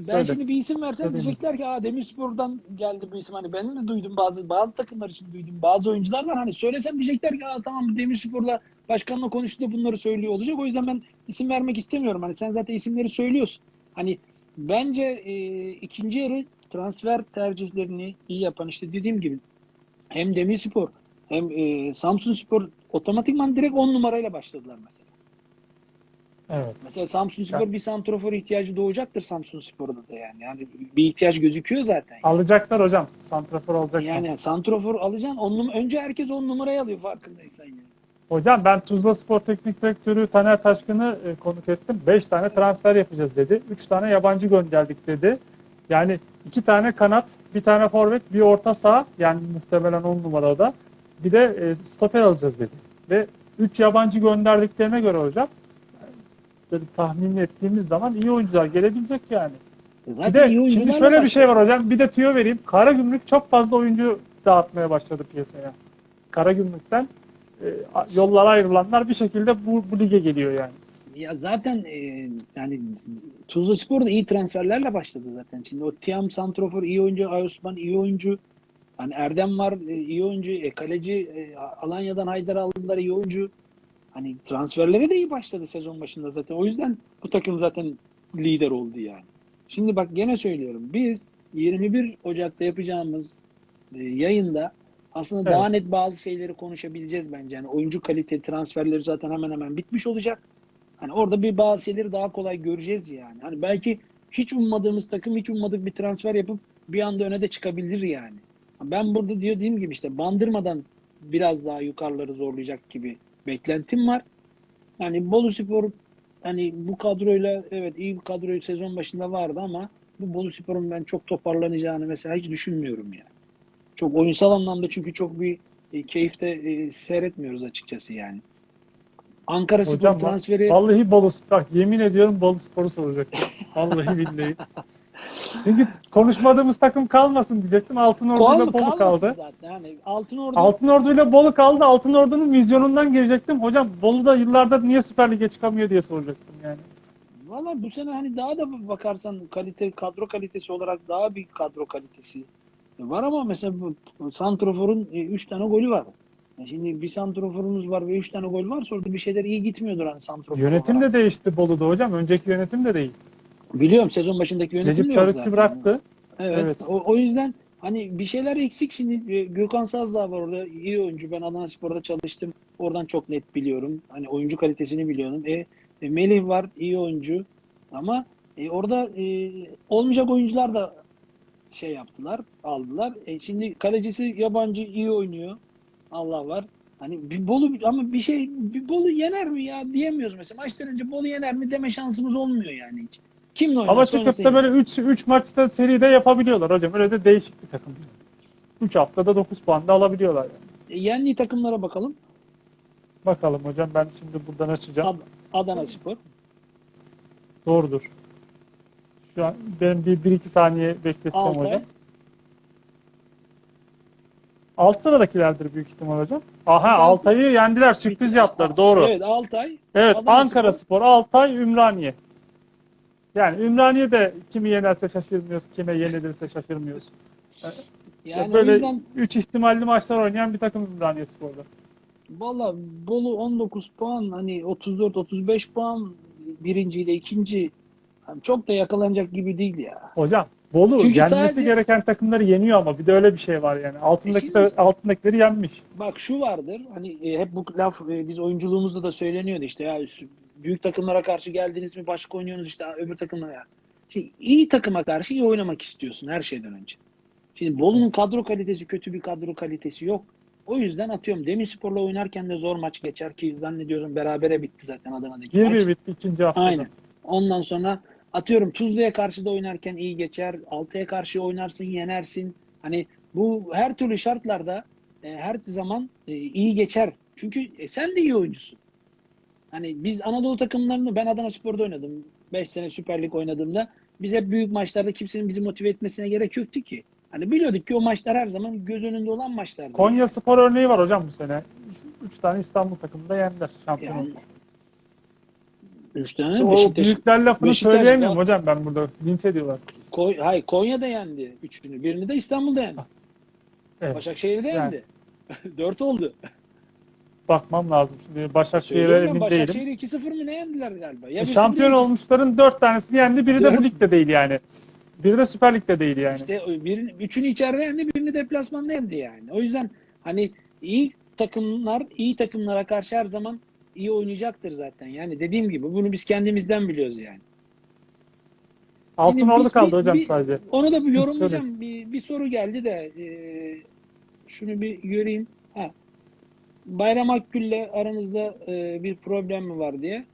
Ben Öyle. şimdi bir isim versem Öyle diyecekler ki Aa, Demirspor'dan geldi bu isim. Hani benim de duydum bazı bazı takımlar için duydum. Bazı oyuncular var. Hani söylesem diyecekler ki Aa, tamam Demirspor'la başkanla konuştu da bunları söylüyor olacak. O yüzden ben isim vermek istemiyorum. Hani sen zaten isimleri söylüyorsun. Hani bence e, ikinci yarı transfer tercihlerini iyi yapan işte dediğim gibi hem Demirspor hem e, Samsun Spor otomatikman direkt 10 numarayla başladılar mesela. evet. Mesela Samsun Spor Ya- bir santrofor ihtiyacı doğacaktır Samsun Spor'da da yani. Yani bir ihtiyaç gözüküyor zaten. Alacaklar hocam. Santrafor alacak. Yani santrofor alacaksın. On num- önce herkes on numarayı alıyor farkındaysan yani. Hocam ben Tuzla Spor Teknik Direktörü Taner Taşkın'ı e, konuk ettim. 5 tane transfer yapacağız dedi. 3 tane yabancı gönderdik dedi. Yani 2 tane kanat, bir tane forvet, bir orta saha yani muhtemelen 10 numarada. Bir de e, stoper alacağız dedi. Ve 3 yabancı gönderdiklerine göre hocam böyle tahmin ettiğimiz zaman iyi oyuncular gelebilecek yani. E Bir Zaten de iyi şimdi şöyle bir şey var hocam. Bir de tüyo vereyim. Karagümrük çok fazla oyuncu dağıtmaya başladı piyasaya. Karagümrük'ten e, yollara ayrılanlar bir şekilde bu, bu lige geliyor yani. Ya zaten e, yani Tuzla Spor da iyi transferlerle başladı zaten. Şimdi o Tiam Santrofor iyi oyuncu, Ayosman iyi oyuncu. Hani Erdem var e, iyi oyuncu. E, kaleci e, Alanya'dan Haydar aldılar iyi oyuncu. Hani transferlere de iyi başladı sezon başında zaten. O yüzden bu takım zaten lider oldu yani. Şimdi bak gene söylüyorum. Biz 21 Ocak'ta yapacağımız e, yayında aslında Evet. daha net bazı şeyleri konuşabileceğiz bence. Yani oyuncu kalite transferleri zaten hemen hemen bitmiş olacak. Hani orada bir bazı şeyleri daha kolay göreceğiz yani. Hani belki hiç ummadığımız takım hiç ummadık bir transfer yapıp bir anda öne de çıkabilir yani. Ben burada diyor dediğim gibi işte bandırmadan biraz daha yukarıları zorlayacak gibi beklentim var. Yani Bolu Spor hani bu kadroyla evet iyi bir kadro sezon başında vardı ama bu Bolu Spor'un ben çok toparlanacağını mesela hiç düşünmüyorum yani. Çok oyunsal anlamda çünkü çok bir e, keyifte e, seyretmiyoruz açıkçası yani. Ankara Spor Hocam transferi Vallahi Bolu Spor. Bak yemin ediyorum Bolu Spor'u soracaktım. Vallahi billahi. Çünkü konuşmadığımız takım kalmasın diyecektim. Altın Ordu ile Bolu kaldı. zaten. Hani Altın Ordu Altın Ordu ile Bolu kaldı. Altın Ordu'nun vizyonundan girecektim. Hocam Bolu'da yıllardır niye Süper Lig'e çıkamıyor diye soracaktım yani. Valla bu sene hani daha da bakarsan kalite kadro kalitesi olarak daha bir kadro kalitesi var ama mesela Santrofor'un 3 tane golü var. Şimdi bir santroforumuz var ve 3 tane gol varsa orada bir şeyler iyi gitmiyordur hani santrofor Yönetim de değişti Bolu'da hocam. Önceki yönetim de değil. Biliyorum sezon başındaki yönetim Necip Çarıkçı bıraktı. Evet. Evet. O, o yüzden hani bir şeyler eksik şimdi. E, Gökhan Sazdağ var orada. iyi oyuncu. Ben Adana Spor'da çalıştım. Oradan çok net biliyorum. Hani oyuncu kalitesini biliyorum. E, e, Melih var. iyi oyuncu. Ama e, orada e, olmayacak oyuncular da şey yaptılar. Aldılar. E, şimdi kalecisi yabancı iyi oynuyor. Allah var. Hani bir Bolu ama bir şey bir Bolu yener mi ya diyemiyoruz mesela. Maçtan önce Bolu yener mi deme şansımız olmuyor yani hiç. Kimle oynarsa Ama çıkıp da böyle 3 3 maçta seride yapabiliyorlar hocam. Öyle de değişik bir takım. 3 haftada 9 puan da alabiliyorlar yani. E, yendiği takımlara bakalım. Bakalım hocam ben şimdi buradan açacağım. Ad- Adana Spor. Doğrudur. Şu an ben bir, bir iki saniye bekleteceğim Altay. hocam. Alt sıradakilerdir büyük ihtimal hocam. Aha Altay- Altay'ı yendiler. Sürpriz yaptılar. Doğru. Evet, Evet Altay. Adana Ankara Spor, Altay, Ümraniye. Yani Ümraniye de kimi yenerse şaşırmıyoruz, kime yenilirse şaşırmıyoruz. Yani Böyle yüzden 3 ihtimalli maçlar oynayan bir takım Ümraniye Spor'da. valla Bolu 19 puan hani 34-35 puan birinciyle ikinci hani çok da yakalanacak gibi değil ya. Hocam Bolu Çünkü yenmesi sadece- gereken takımları yeniyor ama bir de öyle bir şey var yani. Altındaki E şimdi- altındakileri yenmiş. Bak şu vardır hani e, hep bu laf e, biz oyunculuğumuzda da söyleniyordu işte ya büyük takımlara karşı geldiniz mi başka oynuyorsunuz işte öbür takımlara. Şimdi iyi takıma karşı iyi oynamak istiyorsun her şeyden önce. Şimdi Bolu'nun kadro kalitesi kötü bir kadro kalitesi yok. O yüzden atıyorum Demirspor'la oynarken de zor maç geçer ki zannediyorum berabere bitti zaten Adana'daki maç. 1-1 bitti ikinci haftada. Aynen. Ondan sonra atıyorum Tuzla'ya karşı da oynarken iyi geçer. Altı'ya karşı oynarsın, yenersin. Hani bu her türlü şartlarda e, her zaman e, iyi geçer. Çünkü e, sen de iyi oyuncusun. Hani biz Anadolu takımlarını ben Adana Spor'da oynadım. 5 sene Süper Lig oynadığımda biz hep büyük maçlarda kimsenin bizi motive etmesine gerek yoktu ki. Hani biliyorduk ki o maçlar her zaman göz önünde olan maçlardı. Konya Spor örneği var hocam bu sene. 3 tane İstanbul takımında yendiler şampiyon Yani. Üç tane o Beşiktaş, büyükler lafını Beşiktaş söyleyemiyorum Gal- hocam ben burada. Linç ediyorlar. Koy, hayır Konya'da yendi üçünü. Birini de İstanbul'da yendi. Evet. Başakşehir'de Yani. yendi. Dört oldu. Bakmam lazım. Şimdi Başakşehir'e Söylüyorum ben, emin değilim. Başakşehir 2-0 mı ne yendiler galiba? Ya E, birisi şampiyon biri- olmuşların 4 tanesini yendi. Biri de Dört. bu ligde değil yani. Biri de Süper Lig'de değil yani. İşte birini, üçünü içeride yendi, birini deplasmanda yendi yani. O yüzden hani iyi takımlar, iyi takımlara karşı her zaman iyi oynayacaktır zaten. Yani dediğim gibi bunu biz kendimizden biliyoruz yani. Altın biz kaldı bir- hocam bir- sadece. Onu da bir yorumlayacağım. Bir, bir soru geldi de e, şunu bir göreyim. Ha. Bayram Akgül'le aranızda e, bir problem mi var diye.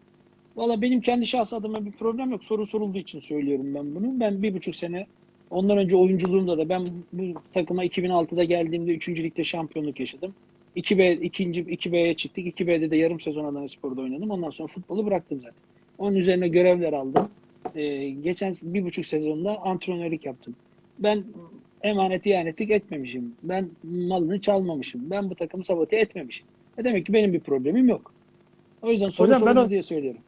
Valla benim kendi şahs adıma bir problem yok. Soru sorulduğu için söylüyorum ben bunu. Ben bir buçuk sene ondan önce oyunculuğumda da ben bu takıma 2006'da geldiğimde 3. ligde şampiyonluk yaşadım. 2B, ikinci 2B'ye çıktık. 2B'de de yarım sezon Adana Spor'da oynadım. Ondan sonra futbolu bıraktım zaten. Onun üzerine görevler aldım. Ee, geçen bir buçuk sezonda antrenörlük yaptım. Ben emanet ihanetlik etmemişim. Ben malını çalmamışım. Ben bu takımı sabote etmemişim. E demek ki benim bir problemim yok. O yüzden soru Hocam ben o- diye söylüyorum.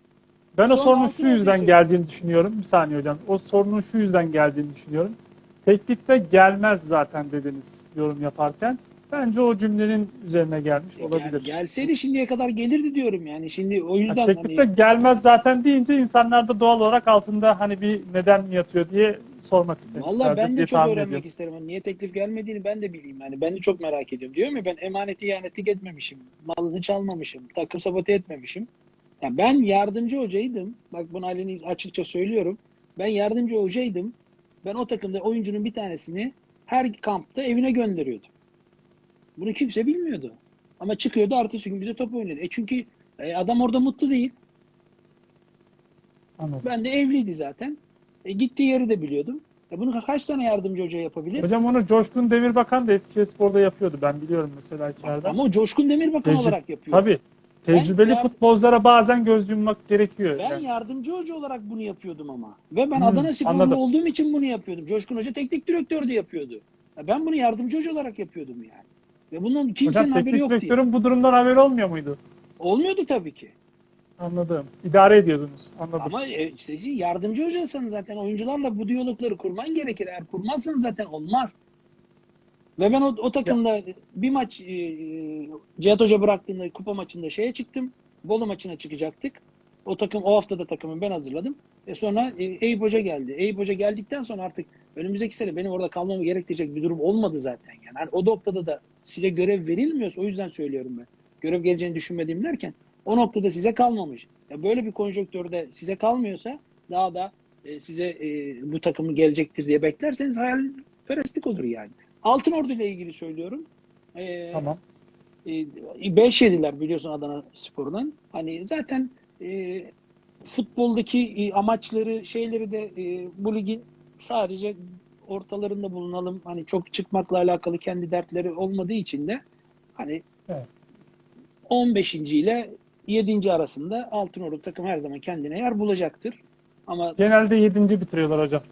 Ben o Sonra sorunun şu yüzden geldiğini düşünüyorum. Bir saniye hocam. O sorunun şu yüzden geldiğini düşünüyorum. Teklifte gelmez zaten dediniz yorum yaparken. Bence o cümlenin üzerine gelmiş E, olabilir. gel- gelseydi şimdiye kadar gelirdi diyorum yani. Şimdi o yüzden teklifte hani gelmez zaten deyince insanlar da doğal olarak altında hani bir neden mi yatıyor diye sormak istemişlerdir Valla ben de çok öğrenmek ediyorum. isterim. Hani niye teklif gelmediğini ben de bileyim. Yani ben de çok merak ediyorum. Diyorum ya ben emaneti ihanetlik etmemişim. Malını çalmamışım. Takım sabote etmemişim. Yani ben yardımcı hocaydım. Bak bunu Ali'nin açıkça söylüyorum. Ben yardımcı hocaydım. Ben o takımda oyuncunun bir tanesini her kampta evine gönderiyordum. Bunu kimse bilmiyordu. Ama çıkıyordu ertesi gün bize top oynadı. E çünkü e, adam orada mutlu değil. Anladım. Ben de evliydi zaten. E, gittiği yeri de biliyordum. E, bunu kaç tane yardımcı hoca yapabilir? Hocam onu Coşkun Demirbakan da Eskişehirspor'da yapıyordu. Ben biliyorum mesela içeriden. Ama Coşkun Demirbakan Tecrü- olarak yapıyor. Tabii. Tecrübeli ya- futbolculara bazen göz yummak gerekiyor. Ben yani. yardımcı hoca olarak bunu yapıyordum ama. Ve ben Hmm, Adana anladım. olduğum için bunu yapıyordum. Coşkun Hoca teknik direktör de yapıyordu. Ya ben bunu yardımcı hoca olarak yapıyordum yani. Ve bundan kimsenin Hocam haberi yani. direktörün bu durumdan haberi olmuyor muydu? Olmuyordu tabii ki. Anladım. İdare ediyordunuz. Anladım. Ama e, işte yardımcı hocasan zaten oyuncularla bu diyalogları kurman gerekir. Eğer kurmazsan zaten olmaz. Ve ben o, o takımda bir maç e, e, Cihat Hoca bıraktığında kupa maçında şeye çıktım. Bolu maçına çıkacaktık. O takım o hafta da takımı ben hazırladım. E sonra e, Eyüp Hoca geldi. Eyüp Hoca geldikten sonra artık önümüzdeki sene benim orada kalmamı gerektirecek bir durum olmadı zaten. Yani Hani o noktada da size görev verilmiyorsa o yüzden söylüyorum ben. Görev geleceğini düşünmediğim derken o noktada size kalmamış. Ya böyle bir konjonktürde size kalmıyorsa daha da e, size e, bu takımı gelecektir diye beklerseniz hayalperestlik olur yani. Altın Ordu ile ilgili söylüyorum. E, Tamam. 5 yediler biliyorsun Adana Spor'dan. Hani zaten e, futboldaki e, amaçları şeyleri de e, bu ligin sadece ortalarında bulunalım. Hani çok çıkmakla alakalı kendi dertleri olmadığı için de hani Evet. 15. ile 7. arasında Altınordu takım her zaman kendine yer bulacaktır. Ama Genelde 7. bitiriyorlar hocam.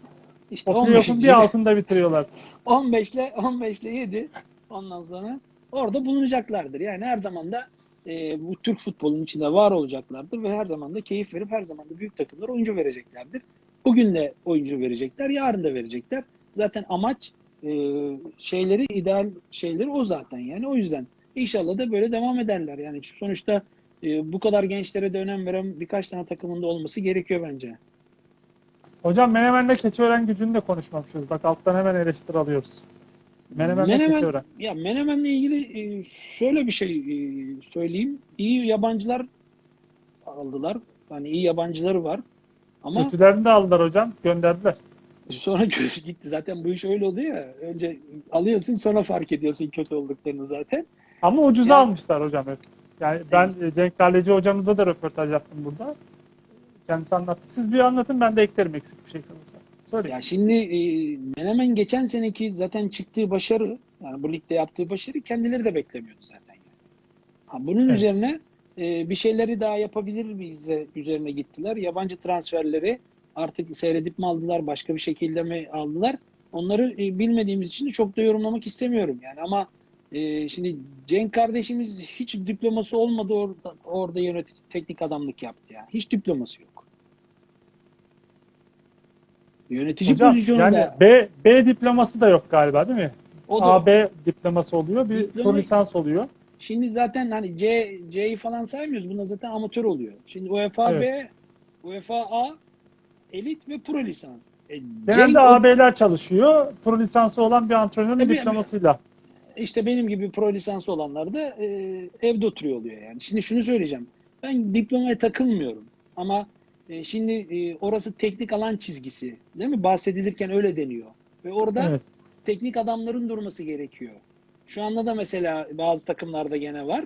işte O 15. playoff'un bir altında bitiriyorlar. 15 ile 15 ile 7 ondan sonra orada bulunacaklardır. Yani her zaman da e, bu Türk futbolunun içinde var olacaklardır ve her zaman da keyif verip her zaman da büyük takımlara oyuncu vereceklerdir. Bugün de oyuncu verecekler, yarın da verecekler. Zaten amaç e, şeyleri, ideal şeyleri o zaten yani. O yüzden inşallah da böyle devam ederler. Yani sonuçta e, bu kadar gençlere de önem veren birkaç tane takımında olması gerekiyor bence. Hocam Menemen'le Keçiören gücünü de konuşmamışız. Bak alttan hemen eleştiri alıyoruz. Menemen'le Menemen- Keçiören. Ya Menemen'le ilgili e, şöyle bir şey e, söyleyeyim. İyi yabancılar aldılar. Yani iyi yabancıları var. Ama Kötülerini de aldılar hocam. Gönderdiler. Sonra gitti. Zaten bu iş öyle oluyor ya. Önce alıyorsun sonra fark ediyorsun kötü olduklarını zaten. Ama ucuza Yani- almışlar hocam hep. Yani ben e, Cenk Galeci hocamıza da röportaj yaptım burada. Kendisi anlattı. Siz bir anlatın ben de eklerim eksik bir şey kalırsa. Söyleyin. Ya şimdi e, Menemen geçen seneki zaten çıktığı başarı, yani bu ligde yaptığı başarı kendileri de beklemiyordu zaten. Yani. Ha, bunun Evet. üzerine e, bir şeyleri daha yapabilir miyiz üzerine gittiler. Yabancı transferleri artık seyredip mi aldılar, başka bir şekilde mi aldılar? Onları e, bilmediğimiz için de çok da yorumlamak istemiyorum yani ama e, şimdi Cenk kardeşimiz hiç diploması olmadı orada, orada yönetici teknik adamlık yaptı yani. Hiç diploması yok. Yönetici Hocam pozisyonunda yani B, B diploması da yok galiba değil mi? o da AB diploması oluyor. Bir Diploma- lisans oluyor. Şimdi zaten hani C C'yi falan saymıyoruz. Bunda zaten amatör oluyor. Şimdi UEFA B, UEFA A, elit ve pro lisans. E, Genelde Cenk AB'ler çalışıyor. Pro lisansı olan bir antrenörün Tabii, diplomasıyla. işte benim gibi pro lisansı olanlar da e, evde oturuyor oluyor yani. Şimdi şunu söyleyeceğim. Ben diplomaya takılmıyorum. Ama e, şimdi e, orası teknik alan çizgisi. Değil mi? Bahsedilirken öyle deniyor. Ve orada Evet. teknik adamların durması gerekiyor. Şu anda da mesela bazı takımlarda gene var.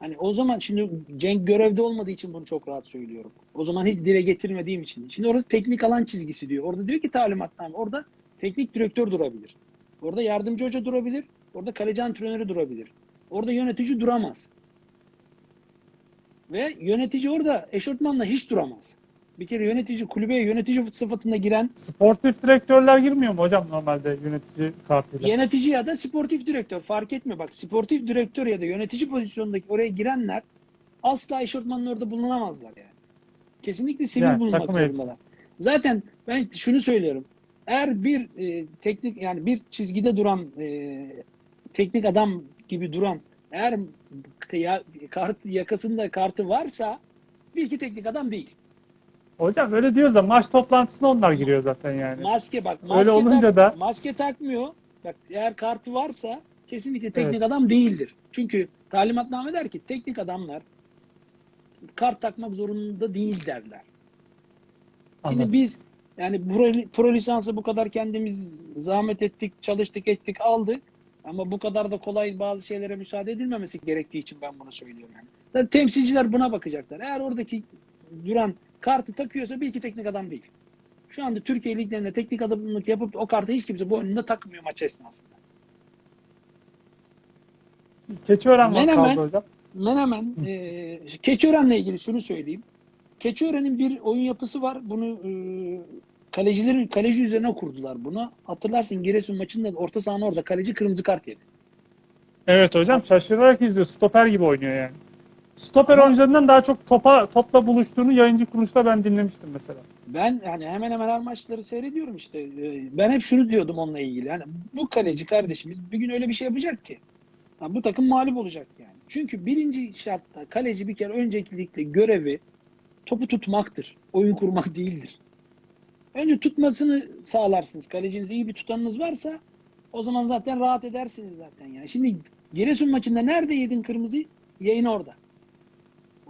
Hani o zaman şimdi Cenk görevde olmadığı için bunu çok rahat söylüyorum. O zaman hiç dile getirmediğim için. Şimdi orası teknik alan çizgisi diyor. Orada diyor ki talimatname. Orada teknik direktör durabilir. Orada yardımcı hoca durabilir. Orada kaleci antrenörü durabilir. Orada yönetici duramaz. Ve yönetici orada eşortmanla hiç duramaz. Bir kere yönetici kulübeye yönetici sıfatında giren Sportif direktörler girmiyor mu hocam normalde yönetici kartıyla? Yönetici ya da sportif direktör fark etmiyor. Bak sportif direktör ya da yönetici pozisyondaki oraya girenler asla eşofmanın orada bulunamazlar yani. Kesinlikle sivil Yani bulunmak takım elbise. zorundalar. Zaten ben şunu söylüyorum. Eğer bir e, teknik yani bir çizgide duran e, teknik adam gibi duran eğer ya, kart, yakasında kartı varsa bir iki teknik adam değil. Hocam öyle diyoruz da maç toplantısına onlar giriyor zaten yani. Maske bak. Maske Öyle olunca tak- da- maske takmıyor. Bak eğer kartı varsa kesinlikle teknik adam değildir. Çünkü talimatname der ki teknik adamlar kart takmak zorunda değil derler. Şimdi Anladım. biz yani pro, pro lisansı bu kadar kendimiz zahmet ettik, çalıştık, ettik, aldık. Ama bu kadar da kolay bazı şeylere müsaade edilmemesi gerektiği için ben bunu söylüyorum yani. Zaten temsilciler buna bakacaklar. Eğer oradaki duran kartı takıyorsa bir iki teknik adam değil. Şu anda Türkiye liglerinde teknik adamlık yapıp o kartı hiç kimse boynunda takmıyor maç esnasında. Keçiören var Menemen- kaldı hocam. Menemen, e, Keçiören'le ilgili şunu söyleyeyim. Keçiören'in bir oyun yapısı var. Bunu e, kalecilerin kaleci üzerine kurdular bunu. Hatırlarsın Giresun maçında da orta sahanın orada kaleci kırmızı kart yedi. Evet hocam şaşırarak izliyor. Stoper gibi oynuyor yani. Stoper Ama- oyuncularından daha çok topa topla buluştuğunu yayıncı kuruluşta ben dinlemiştim mesela. Ben yani hemen hemen her maçları seyrediyorum işte. E, Ben hep şunu diyordum onunla ilgili. Yani bu kaleci kardeşimiz bir gün öyle bir şey yapacak ki. Ha, bu takım mağlup olacak yani. Çünkü birinci şartta kaleci bir kere öncelikle görevi topu tutmaktır. Oyun kurmak değildir. Önce tutmasını sağlarsınız. Kaleciniz iyi bir tutanınız varsa o zaman zaten rahat edersiniz zaten yani. Şimdi Giresun maçında nerede yedin kırmızıyı? Yayın orada.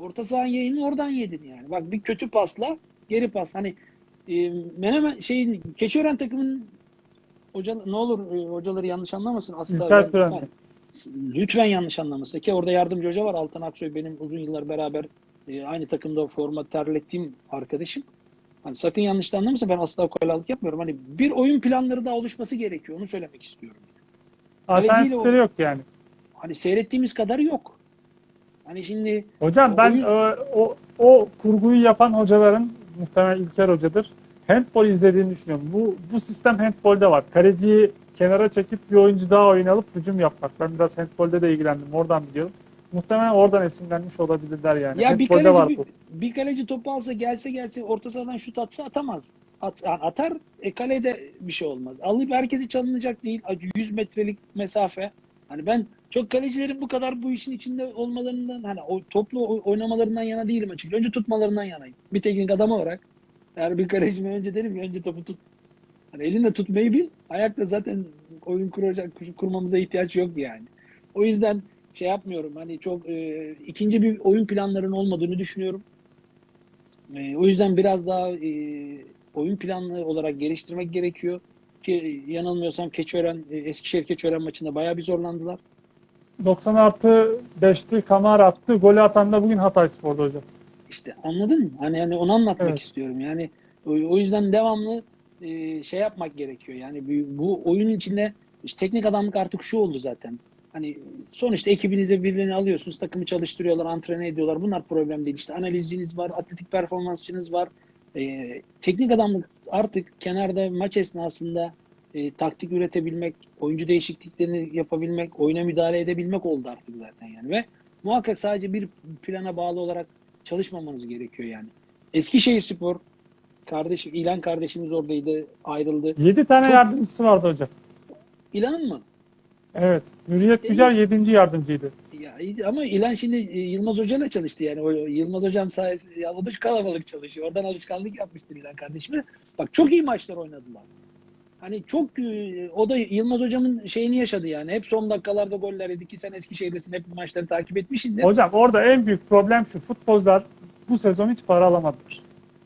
Orta sahanın yayını oradan yedin yani. Bak bir kötü pasla geri pas. Hani e, Menemen şeyin Keçiören takımının hoca ne olur e, hocaları yanlış anlamasın aslında. Tören. yani, lütfen yanlış anlamasın. Ki orada yardımcı hoca var. Altan Aksoy benim uzun yıllar beraber e, aynı takımda forma terlettiğim arkadaşım. Hani sakın yanlış da anlamasın ben asla ukalalık yapmıyorum. Hani bir oyun planları daha oluşması gerekiyor. Onu söylemek istiyorum. Alternatifleri yok yani. Hani seyrettiğimiz kadar yok. Hani şimdi Hocam O ben oyun- e, o, o kurguyu yapan hocaların muhtemelen İlker hocadır. Handball izlediğini düşünüyorum. Bu bu sistem handbolde var. Kaleciyi kenara çekip bir oyuncu daha oyun alıp hücum yapmak. Ben biraz handbolde de ilgilendim. Oradan biliyorum. Muhtemelen oradan esinlenmiş olabilirler yani. Ya bir Handbolde var kaleci bu. bir, bir kaleci topu alsa gelse gelse orta sahadan şut atsa atamaz. At, yani atar e, kalede bir şey olmaz. Alıp herkesi çalınacak değil. 100 metrelik mesafe. Hani ben çok kalecilerin bu kadar bu işin içinde olmalarından hani o toplu oy- oynamalarından yana değilim açıkçası. Önce tutmalarından yanayım. Bir teknik adam olarak eğer bir kalecime önce derim ki önce topu tut. Hani elinle tutmayı bil. Ayakla zaten oyun kuracak kurmamıza ihtiyaç yok yani. O yüzden şey yapmıyorum. Hani çok e, ikinci bir oyun planlarının olmadığını düşünüyorum. E, o yüzden biraz daha e, oyun planlı olarak geliştirmek gerekiyor. Ki yanılmıyorsam Keçiören, e, Eskişehir Keçiören maçında bayağı bir zorlandılar. 90 artı 5'ti Kamara attı. Golü atan da bugün Hatay Spor'da hocam. İşte anladın mı? Hani hani onu anlatmak Evet. istiyorum. Yani o, o yüzden devamlı e, şey yapmak gerekiyor. Yani bu, bu oyunun içinde işte teknik adamlık artık şu oldu zaten. Hani sonuçta ekibinize birilerini alıyorsunuz, takımı çalıştırıyorlar, antrene ediyorlar. Bunlar problem değil. İşte analizciniz var, atletik performansçınız var. E, teknik adamlık artık kenarda maç esnasında e, taktik üretebilmek, oyuncu değişikliklerini yapabilmek, oyuna müdahale edebilmek oldu artık zaten yani. Ve muhakkak sadece bir plana bağlı olarak çalışmamanız gerekiyor yani. Eskişehir Spor kardeş İlan kardeşimiz oradaydı, ayrıldı. 7 tane Çok- yardımcısı vardı hocam. İlan'ın mı? Evet. Hürriyet Güzel 7. yardımcıydı. Ama İlan şimdi e, Yılmaz Hoca'yla çalıştı yani. O, Yılmaz Hocam sayesinde ya, o da kalabalık çalışıyor. Oradan alışkanlık yapmıştır İlan kardeşime. Bak çok iyi maçlar oynadılar. Hani çok e, o da Yılmaz Hocam'ın şeyini yaşadı yani. Hep son dakikalarda goller yedi ki sen Eskişehir'desin hep maçları takip etmişsindir. Hocam orada en büyük problem şu. Futbolcular bu sezon hiç para alamadılar.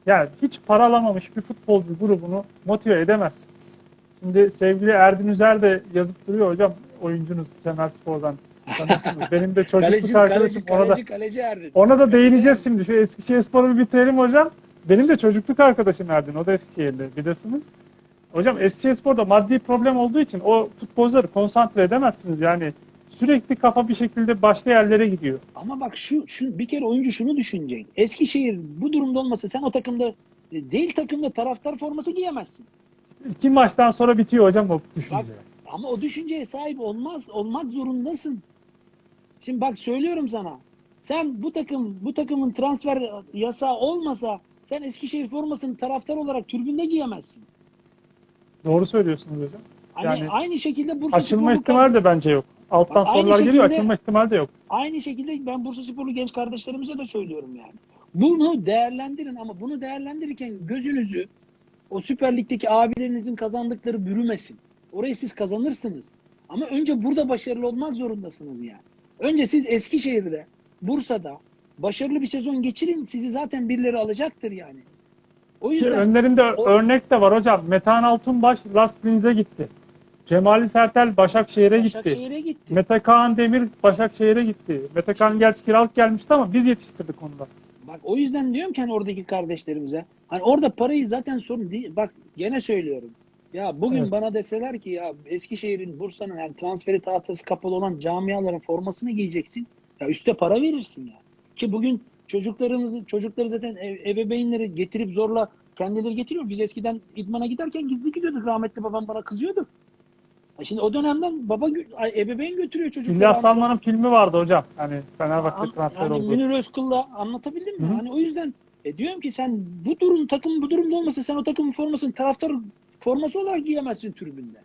Yani hiç para alamamış bir futbolcu grubunu motive edemezsiniz. Şimdi sevgili Erdin Üzer de yazıp duruyor hocam oyuncunuz Kemer Spor'dan. Tanırsınız. Benim de çocukluk kaleci, arkadaşım. kaleci, Ona da, kaleci, Erdin. ona da değineceğiz şimdi. Şu Eskişehir Spor'u bir bitirelim hocam. Benim de çocukluk arkadaşım Erdin. O da Eskişehirli bilirsiniz. Hocam Eskişehir Spor'da maddi problem olduğu için o futbolcuları konsantre edemezsiniz. Yani sürekli kafa bir şekilde başka yerlere gidiyor. Ama bak şu, şu bir kere oyuncu şunu düşünecek. Eskişehir bu durumda olmasa sen o takımda e, değil takımda taraftar forması giyemezsin. İki maçtan sonra bitiyor hocam o düşünce. Ama o düşünceye sahip olmaz olmak zorundasın. Şimdi bak söylüyorum sana. Sen bu takım bu takımın transfer yasağı olmasa sen Eskişehir formasını taraftar olarak tribünde giyemezsin. Doğru söylüyorsunuz hocam. Hani Yani aynı şekilde Bursa Açılma ihtimali de bence yok. Alttan aynı sorular geliyor, açılma ihtimali de yok. Aynı şekilde ben Bursa Sporlu genç kardeşlerimize de söylüyorum yani. Bunu değerlendirin ama bunu değerlendirirken gözünüzü o Süper Lig'deki abilerinizin kazandıkları bürümesin. Orayı siz kazanırsınız. Ama önce burada başarılı olmak zorundasınız yani. Önce siz Eskişehir'de, Bursa'da başarılı bir sezon geçirin. Sizi zaten birileri alacaktır yani. O Ki yüzden önlerinde o- örnek de var hocam. Metehan Altunbaş Last Linz'e gitti. Cemali Sertel Başakşehir'e gitti. Başakşehir'e gitti. Mete Kaan Demir Başakşehir'e gitti. Mete Kaan gerçi kiralık gelmişti ama biz yetiştirdik onu da. Bak o yüzden diyorum ki hani oradaki kardeşlerimize hani orada parayı zaten sorun değil. Bak gene söylüyorum. Ya bugün Evet. bana deseler ki ya Eskişehir'in, Bursa'nın yani transferi tahtası kapalı olan camiaların formasını giyeceksin. Ya üste para verirsin ya. Ki bugün çocuklarımızı çocukları zaten ev, ebeveynleri getirip zorla kendileri getiriyor. Biz eskiden idmana giderken gizli gidiyorduk. Rahmetli babam bana kızıyordu. Ya Şimdi o dönemden baba ebeveyn götürüyor çocukları. İlyas Salman'ın filmi vardı hocam. Hani Fenerbahçe An- transfer yani oldu. Münir Özkul'la anlatabildim mi? Hı. Hani o yüzden e, diyorum ki sen bu durum takım bu durumda olmasa sen o takımın formasını taraftar forması olarak giyemezsin tribünde.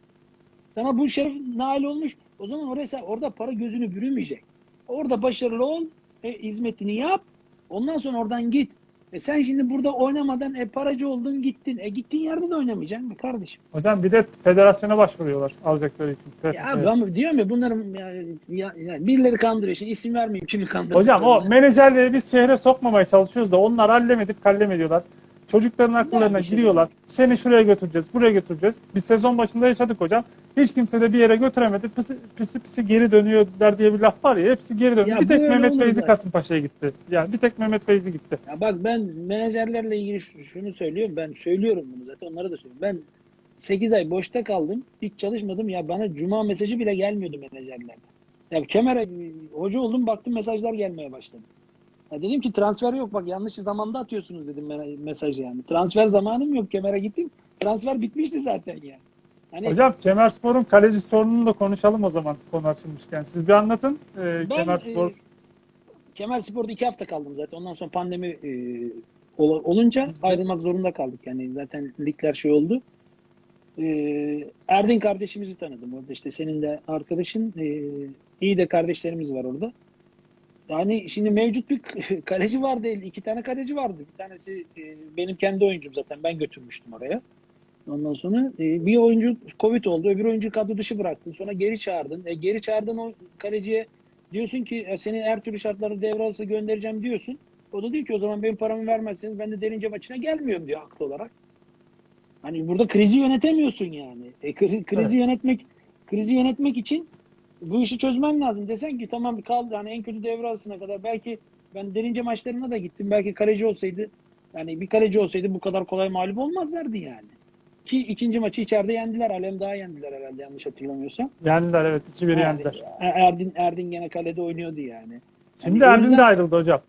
Sana bu şeref nail olmuş. O zaman oraya sen- orada para gözünü bürümeyecek. Orada başarılı ol, e, hizmetini yap. Ondan sonra oradan git. E sen şimdi burada oynamadan e, paracı oldun gittin. E gittiğin yerde de oynamayacaksın be kardeşim. Hocam bir de federasyona başvuruyorlar alacakları için. Ya Evet. ama diyorum ya bunların yani, ya, yani birileri kandırıyor. Şimdi isim vermeyeyim kimi kandırıyor. Hocam o menajerleri biz şehre sokmamaya çalışıyoruz da onlar hallemedip kallem ediyorlar. Çocukların akıllarına şey giriyorlar. Seni şuraya götüreceğiz, buraya götüreceğiz. Biz sezon başında yaşadık hocam. Hiç kimse de bir yere götüremedi. Pisi pisi, pisi geri dönüyorlar diye bir laf var ya. Hepsi geri döndü. Ya bir tek Mehmet Feyzi. Kasımpaşa'ya gitti. Yani bir tek Mehmet Feyzi gitti. Ya bak ben menajerlerle ilgili şunu söylüyorum. Ben söylüyorum bunu zaten. Onlara da söylüyorum. Ben 8 ay boşta kaldım. Hiç çalışmadım. Ya bana cuma mesajı bile gelmiyordu menajerlerden. Ya Kemer'e hoca oldum baktım mesajlar gelmeye başladı. Ya dedim ki transfer yok bak yanlış zamanda atıyorsunuz dedim me- mesajı yani. Transfer zamanım yok Kemer'e gittim. Transfer bitmişti zaten yani. Hani Hocam Kemerspor'un kaleci sorununu da konuşalım o zaman konu açılmışken. Siz bir anlatın. Ee, Ben Kemerspor e, Kemal Spor'da iki hafta kaldım zaten. Ondan sonra pandemi e, ol- olunca ayrılmak zorunda kaldık. Yani zaten ligler şey oldu. E, Erdin kardeşimizi tanıdım orada. işte senin de arkadaşın. E, iyi de kardeşlerimiz var orada. Yani şimdi mevcut bir kaleci vardı. iki tane kaleci vardı. Bir tanesi e, benim kendi oyuncum zaten. Ben götürmüştüm oraya. Ondan sonra e, bir oyuncu Covid oldu. Öbür oyuncu kadro dışı bıraktın. Sonra geri çağırdın. E, geri çağırdın o kaleciye Diyorsun ki "E, seni her türlü şartlarda devre arası göndereceğim diyorsun. O da diyor ki o zaman benim paramı vermezseniz ben de derince maçına gelmiyorum diyor haklı olarak. Hani burada krizi yönetemiyorsun yani. E, kri- krizi Evet. yönetmek krizi yönetmek için bu işi çözmen lazım. Desen ki tamam kaldı hani en kötü devre arasına kadar belki ben derince maçlarına da gittim. Belki kaleci olsaydı yani bir kaleci olsaydı bu kadar kolay mağlup olmazlardı yani. Ki ikinci maçı içeride yendiler. Alem daha yendiler herhalde yanlış hatırlamıyorsam. Yendiler evet 2-1 Yani, yendiler. Erdin, Erdin gene kalede oynuyordu yani. Şimdi Yani Erdin de ayrıldı hocam.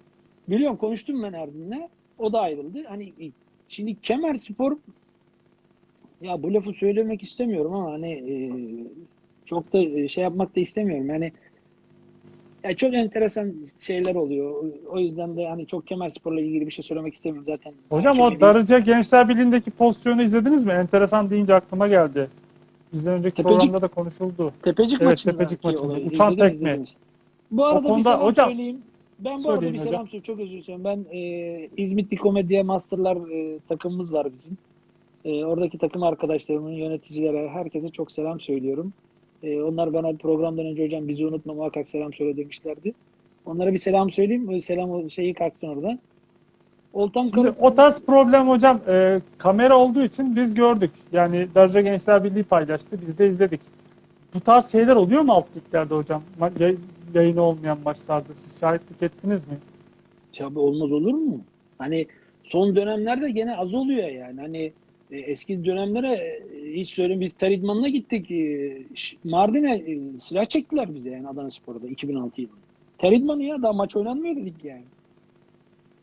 Biliyorum konuştum ben Erdin'le. O da ayrıldı. Hani şimdi Kemer Spor ya bu lafı söylemek istemiyorum ama hani e, çok da e, şey yapmak da istemiyorum. Yani ya çok enteresan şeyler oluyor. O yüzden de hani çok Kemer Spor'la ilgili bir şey söylemek istemiyorum zaten. Hocam o. Darıca Gençler Birliği'ndeki pozisyonu izlediniz mi? Enteresan deyince aklıma geldi. Bizden önceki Tepecik- programda da konuşuldu. Tepecik Evet, maçında. Tepecik maçında. olayı Uçan izlediniz, tekme. izlediniz. Bu arada bir konuda selam hocam- söyleyeyim. Ben bu arada bir hocam. selam söyleyeyim. Çok özür dilerim. Ben e, İzmit Dikomedya Masterlar e, takımımız var bizim. E, oradaki takım arkadaşlarımın, yöneticilere, herkese çok selam söylüyorum. E, onlar bana programdan önce hocam bizi unutma muhakkak selam söyle demişlerdi. Onlara bir selam söyleyeyim. O selam şeyi kalksın oradan. Oltan Şimdi o tarz problem hocam e, kamera olduğu için biz gördük. Yani Darıca Gençler Birliği paylaştı. Biz de izledik. Bu tarz şeyler oluyor mu alt liglerde hocam? Yay- yayını olmayan maçlarda. Siz şahitlik ettiniz mi? Tabii olmaz olur mu? Hani son dönemlerde gene az oluyor yani. Hani eski dönemlere e, hiç söyleyeyim biz ter idmanına gittik. E, Mardin'e e, silah çektiler bize yani Adana Spor'da 2006 yılında. Ter idmanı ya daha maç oynanmıyor dedik yani.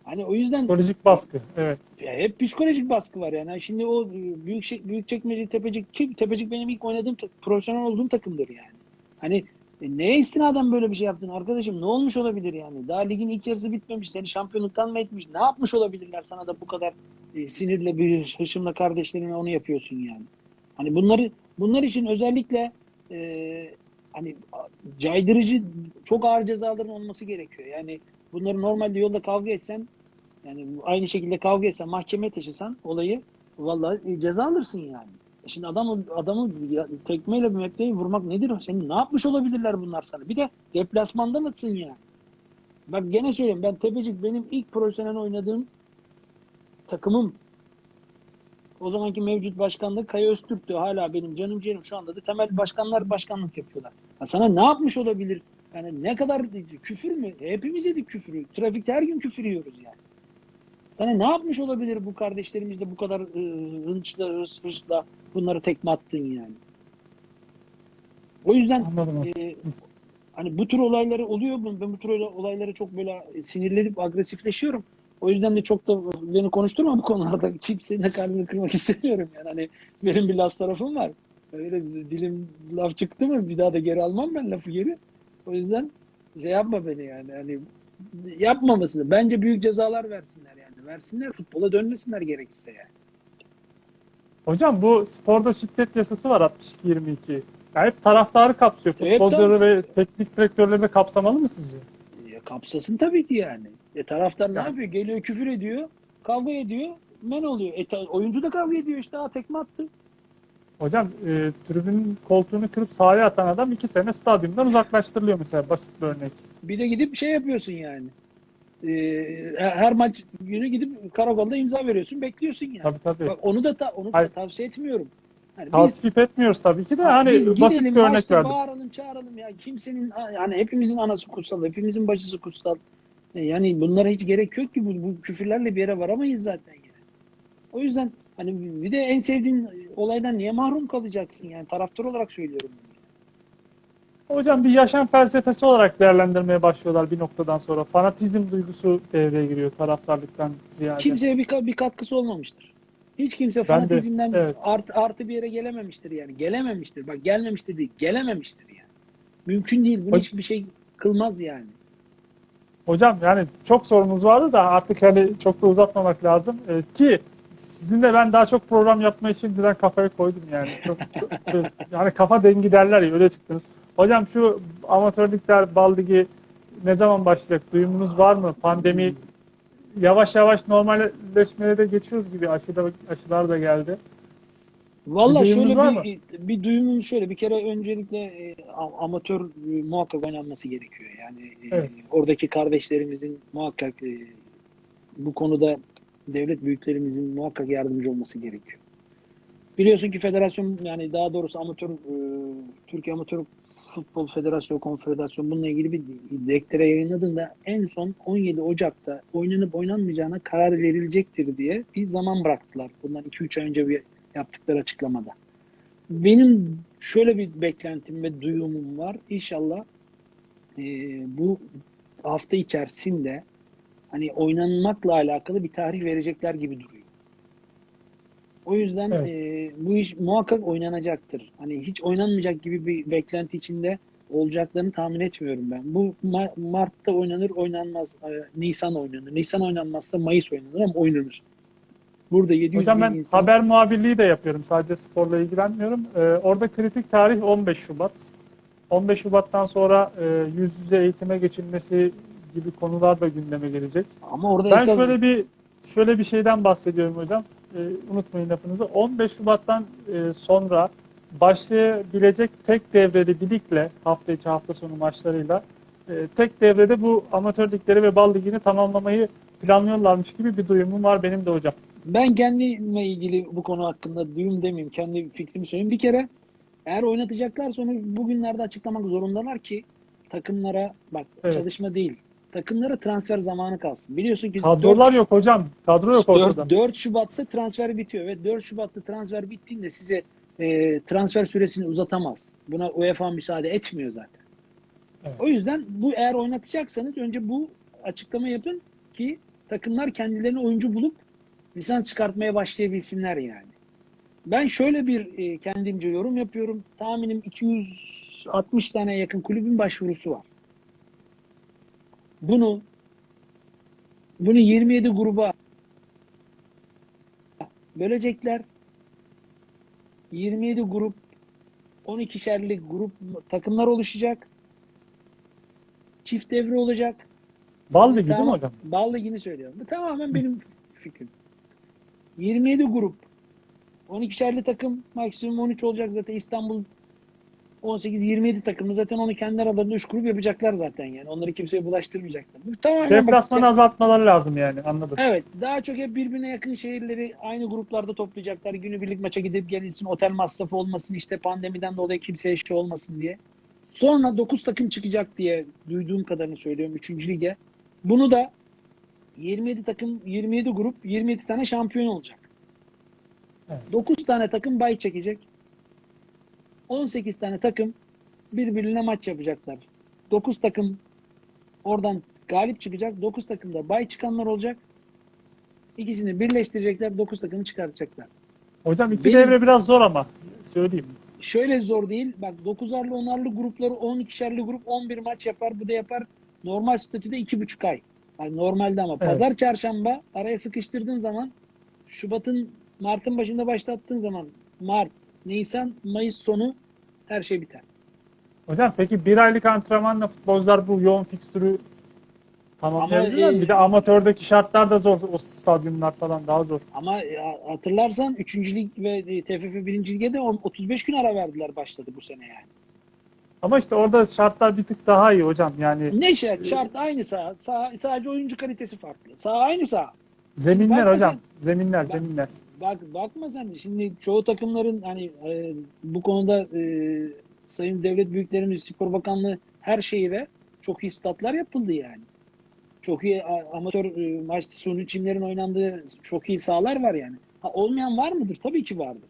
Hani o yüzden Psikolojik baskı. Evet. ya hep psikolojik baskı var yani. Şimdi o e, büyük şey, büyük çekmece tepecik kim tepecik benim ilk oynadığım profesyonel olduğum takımdır yani. Hani e, neye istinaden böyle bir şey yaptın arkadaşım? Ne olmuş olabilir yani? Daha ligin ilk yarısı bitmemiş. Seni şampiyonluktan mı etmiş? Ne yapmış olabilirler sana da bu kadar e, sinirle bir hışımla kardeşlerine onu yapıyorsun yani. Hani bunları bunlar için özellikle e, hani caydırıcı çok ağır cezaların olması gerekiyor. Yani bunları normalde yolda kavga etsen yani aynı şekilde kavga etsen mahkemeye taşısan olayı vallahi e, ceza alırsın yani. Şimdi adamı adamı ya- tekmeyle bir mekteyi vurmak nedir? Senin ne yapmış olabilirler bunlar sana? Bir de deplasmandan atsın yani. Bak gene söyleyeyim ben Tepecik benim ilk profesyonel oynadığım takımım. O zamanki mevcut başkanlık Kaya Öztürk'tü. Hala benim canım ciğerim şu anda da temel başkanlar başkanlık yapıyorlar. Ya sana ne yapmış olabilir? Yani ne kadar küfür mü? Hepimiz yedik küfürü. Trafikte her gün küfür yiyoruz yani. Sana ne yapmış olabilir bu kardeşlerimiz de bu kadar ıı, hınçla, hırs, hırsla bunları tekme attın yani. O yüzden Anladım. e, hani bu tür olayları oluyor. Ben ben bu tür olayları çok böyle sinirlenip agresifleşiyorum. O yüzden de çok da beni konuşturma bu konularda. Kimsenin de kalbini kırmak istemiyorum yani. Hani benim bir las tarafım var. Öyle dilim laf çıktı mı bir daha da geri almam ben lafı geri. O yüzden şey yapma beni yani. Hani yapmamasını. Bence büyük cezalar versinler yani. Versinler futbola dönmesinler gerekirse yani. Hocam bu sporda şiddet yasası var 62-22. Yani hep taraftarı kapsıyor. Evet, Futbolcuları ve teknik direktörleri de kapsamalı mı sizce? Ya kapsasın tabii ki yani. E taraftar ne Yani- yapıyor? Geliyor küfür ediyor, kavga ediyor, men oluyor. E, oyuncu da kavga ediyor işte. Ha tekme attı. Hocam e, tribünün koltuğunu kırıp sahaya atan adam iki sene stadyumdan uzaklaştırılıyor mesela basit bir örnek. Bir de gidip şey yapıyorsun yani. E, her maç günü gidip karakolda imza veriyorsun, bekliyorsun yani. Tabii tabii. Bak onu da ta- onu da Hayır. tavsiye etmiyorum. Biz, Tasvip etmiyoruz tabii ki de Ha, hani biz basit gidelim, bir örnek verdim. Bağıralım, çağıralım ya. Kimsenin yani hepimizin anası kutsal, hepimizin bacısı kutsal. E, Yani bunlara hiç gerek yok ki bu, bu küfürlerle bir yere varamayız zaten yani. O yüzden hani bir de en sevdiğin olaydan niye mahrum kalacaksın yani taraftar olarak söylüyorum. Hocam bir yaşam felsefesi olarak değerlendirmeye başlıyorlar bir noktadan sonra. Fanatizm duygusu devreye giriyor taraftarlıktan ziyade. Kimseye bir, bir katkısı olmamıştır. Hiç kimse Ben de, fanatizmden evet. artı, artı bir yere gelememiştir yani. Gelememiştir. Bak gelmemiştir değil, gelememiştir yani. Mümkün değil. Bunu Hocam- hiçbir şey kılmaz yani. Hocam yani çok sorumuz vardı da artık hani çok da uzatmamak lazım. Ee, ki sizinle ben daha çok program yapmayı şimdiden kafaya koydum yani. Çok- yani kafa dengi derler ya öyle çıktınız. Hocam şu amatör ligler bal ligi ne zaman başlayacak? Duyumunuz var mı? Pandemi yavaş yavaş normalleşmeye de geçiyoruz gibi aşıda, aşılar da geldi. Valla şöyle bir, bir duyumum şöyle bir kere öncelikle e, amatör e, muhakkak oynanması gerekiyor. Yani e, Evet. oradaki kardeşlerimizin muhakkak e, bu konuda devlet büyüklerimizin muhakkak yardımcı olması gerekiyor. Biliyorsun ki federasyon yani daha doğrusu amatör e, Türkiye Amatör Futbol Federasyonu Konfederasyonu bununla ilgili bir dektere yayınladığında en son 17 Ocak'ta oynanıp oynanmayacağına karar verilecektir diye bir zaman bıraktılar. Bundan 2-3 ay önce bir yaptıkları açıklamada. Benim şöyle bir beklentim ve duyumum var. İnşallah e, bu hafta içerisinde hani oynanmakla alakalı bir tarih verecekler gibi duruyor. O yüzden Evet. e, bu iş muhakkak oynanacaktır. Hani hiç oynanmayacak gibi bir beklenti içinde olacaklarını tahmin etmiyorum ben. Bu Ma- Mart'ta oynanır, oynanmaz. E, Nisan oynanır. Nisan oynanmazsa Mayıs oynanır ama oynanır. Burada 700 Hocam ben insan... haber muhabirliği de yapıyorum. Sadece sporla ilgilenmiyorum. Ee, orada kritik tarih 15 Şubat. 15 Şubat'tan sonra e, yüz yüze eğitime geçilmesi gibi konular da gündeme gelecek. Ama orada Ben esas şöyle bir şöyle bir şeyden bahsediyorum hocam. Ee, unutmayın lafınızı. 15 Şubat'tan e, sonra başlayabilecek tek devreli bir ligle hafta içi hafta sonu maçlarıyla e, tek devrede bu amatör ligleri ve bal ligini tamamlamayı planlıyorlarmış gibi bir duyumum var benim de hocam. Ben kendime ilgili bu konu hakkında duyum demeyeyim. Kendi fikrimi söyleyeyim. Bir kere eğer oynatacaklarsa onu bugünlerde açıklamak zorundalar ki takımlara bak Evet. çalışma değil. Takımlara transfer zamanı kalsın. Biliyorsun ki Kadrolar 4 yok hocam. Kadro yok ortada. 4, 4 Şubat'ta transfer bitiyor ve 4 Şubat'ta transfer bittiğinde size e, transfer süresini uzatamaz. Buna UEFA müsaade etmiyor zaten. Evet. O yüzden bu eğer oynatacaksanız önce bu açıklama yapın ki takımlar kendilerine oyuncu bulup lisans çıkartmaya başlayabilsinler yani. Ben şöyle bir e, kendimce yorum yapıyorum. Tahminim 260 tane yakın kulübün başvurusu var. Bunu bunu 27 gruba bölecekler. 27 grup 12'şerli grup takımlar oluşacak. Çift devre olacak. Bal ligi değil mi hocam? Bal ligini söylüyorum. Bu tamamen benim fikrim. 27 grup 12'şerli takım maksimum 13 olacak zaten İstanbul 18-27 takımı zaten onu kendi aralarında 3 grup yapacaklar zaten yani. Onları kimseye bulaştırmayacaklar. Bu tamamen bak- Deplasmanı azaltmaları lazım yani anladım. Evet. Daha çok hep birbirine yakın şehirleri aynı gruplarda toplayacaklar. Günübirlik maça gidip gelinsin. Otel masrafı olmasın. işte pandemiden dolayı kimseye şey olmasın diye. Sonra 9 takım çıkacak diye duyduğum kadarını söylüyorum 3. lige. Bunu da 27 takım, 27 grup, 27 tane şampiyon olacak. Evet. 9 tane takım bay çekecek. 18 tane takım birbirine maç yapacaklar. 9 takım oradan galip çıkacak. 9 takımda bay çıkanlar olacak. İkisini birleştirecekler. 9 takımı çıkartacaklar. Hocam iki Benim- devre biraz zor ama söyleyeyim. Şöyle zor değil. Bak 9'arlı 10'arlı grupları 12'şerli grup 11 maç yapar. Bu da yapar. Normal statüde 2,5 ay. Yani normalde ama Evet. pazar çarşamba araya sıkıştırdığın zaman Şubat'ın Mart'ın başında başlattığın zaman Mart, Nisan, Mayıs sonu her şey biter. Hocam peki bir aylık antrenmanla futbolcular bu yoğun fikstürü tamamlayabiliyor Ama, mu? e, Bir de amatördeki şartlar da zor. O stadyumlar falan daha zor. Ama e, hatırlarsan 3. lig ve e, TFF 1. lige de on- 35 gün ara verdiler başladı bu sene yani. Ama işte orada şartlar bir tık daha iyi hocam. Yani Ne şart? Şart aynı saha. saha. Sadece oyuncu kalitesi farklı. Saha aynı saha. zeminler Bakma hocam. Zeminler, Bak- zeminler. Bak bakma sen şimdi çoğu takımların hani e, bu konuda e, Sayın Devlet Büyüklerimiz Spor Bakanlığı her şeyi ve çok iyi statlar yapıldı yani. Çok iyi amatör e, maç sunu çimlerin oynandığı çok iyi sahalar var yani. Ha, olmayan var mıdır? Tabii ki vardır.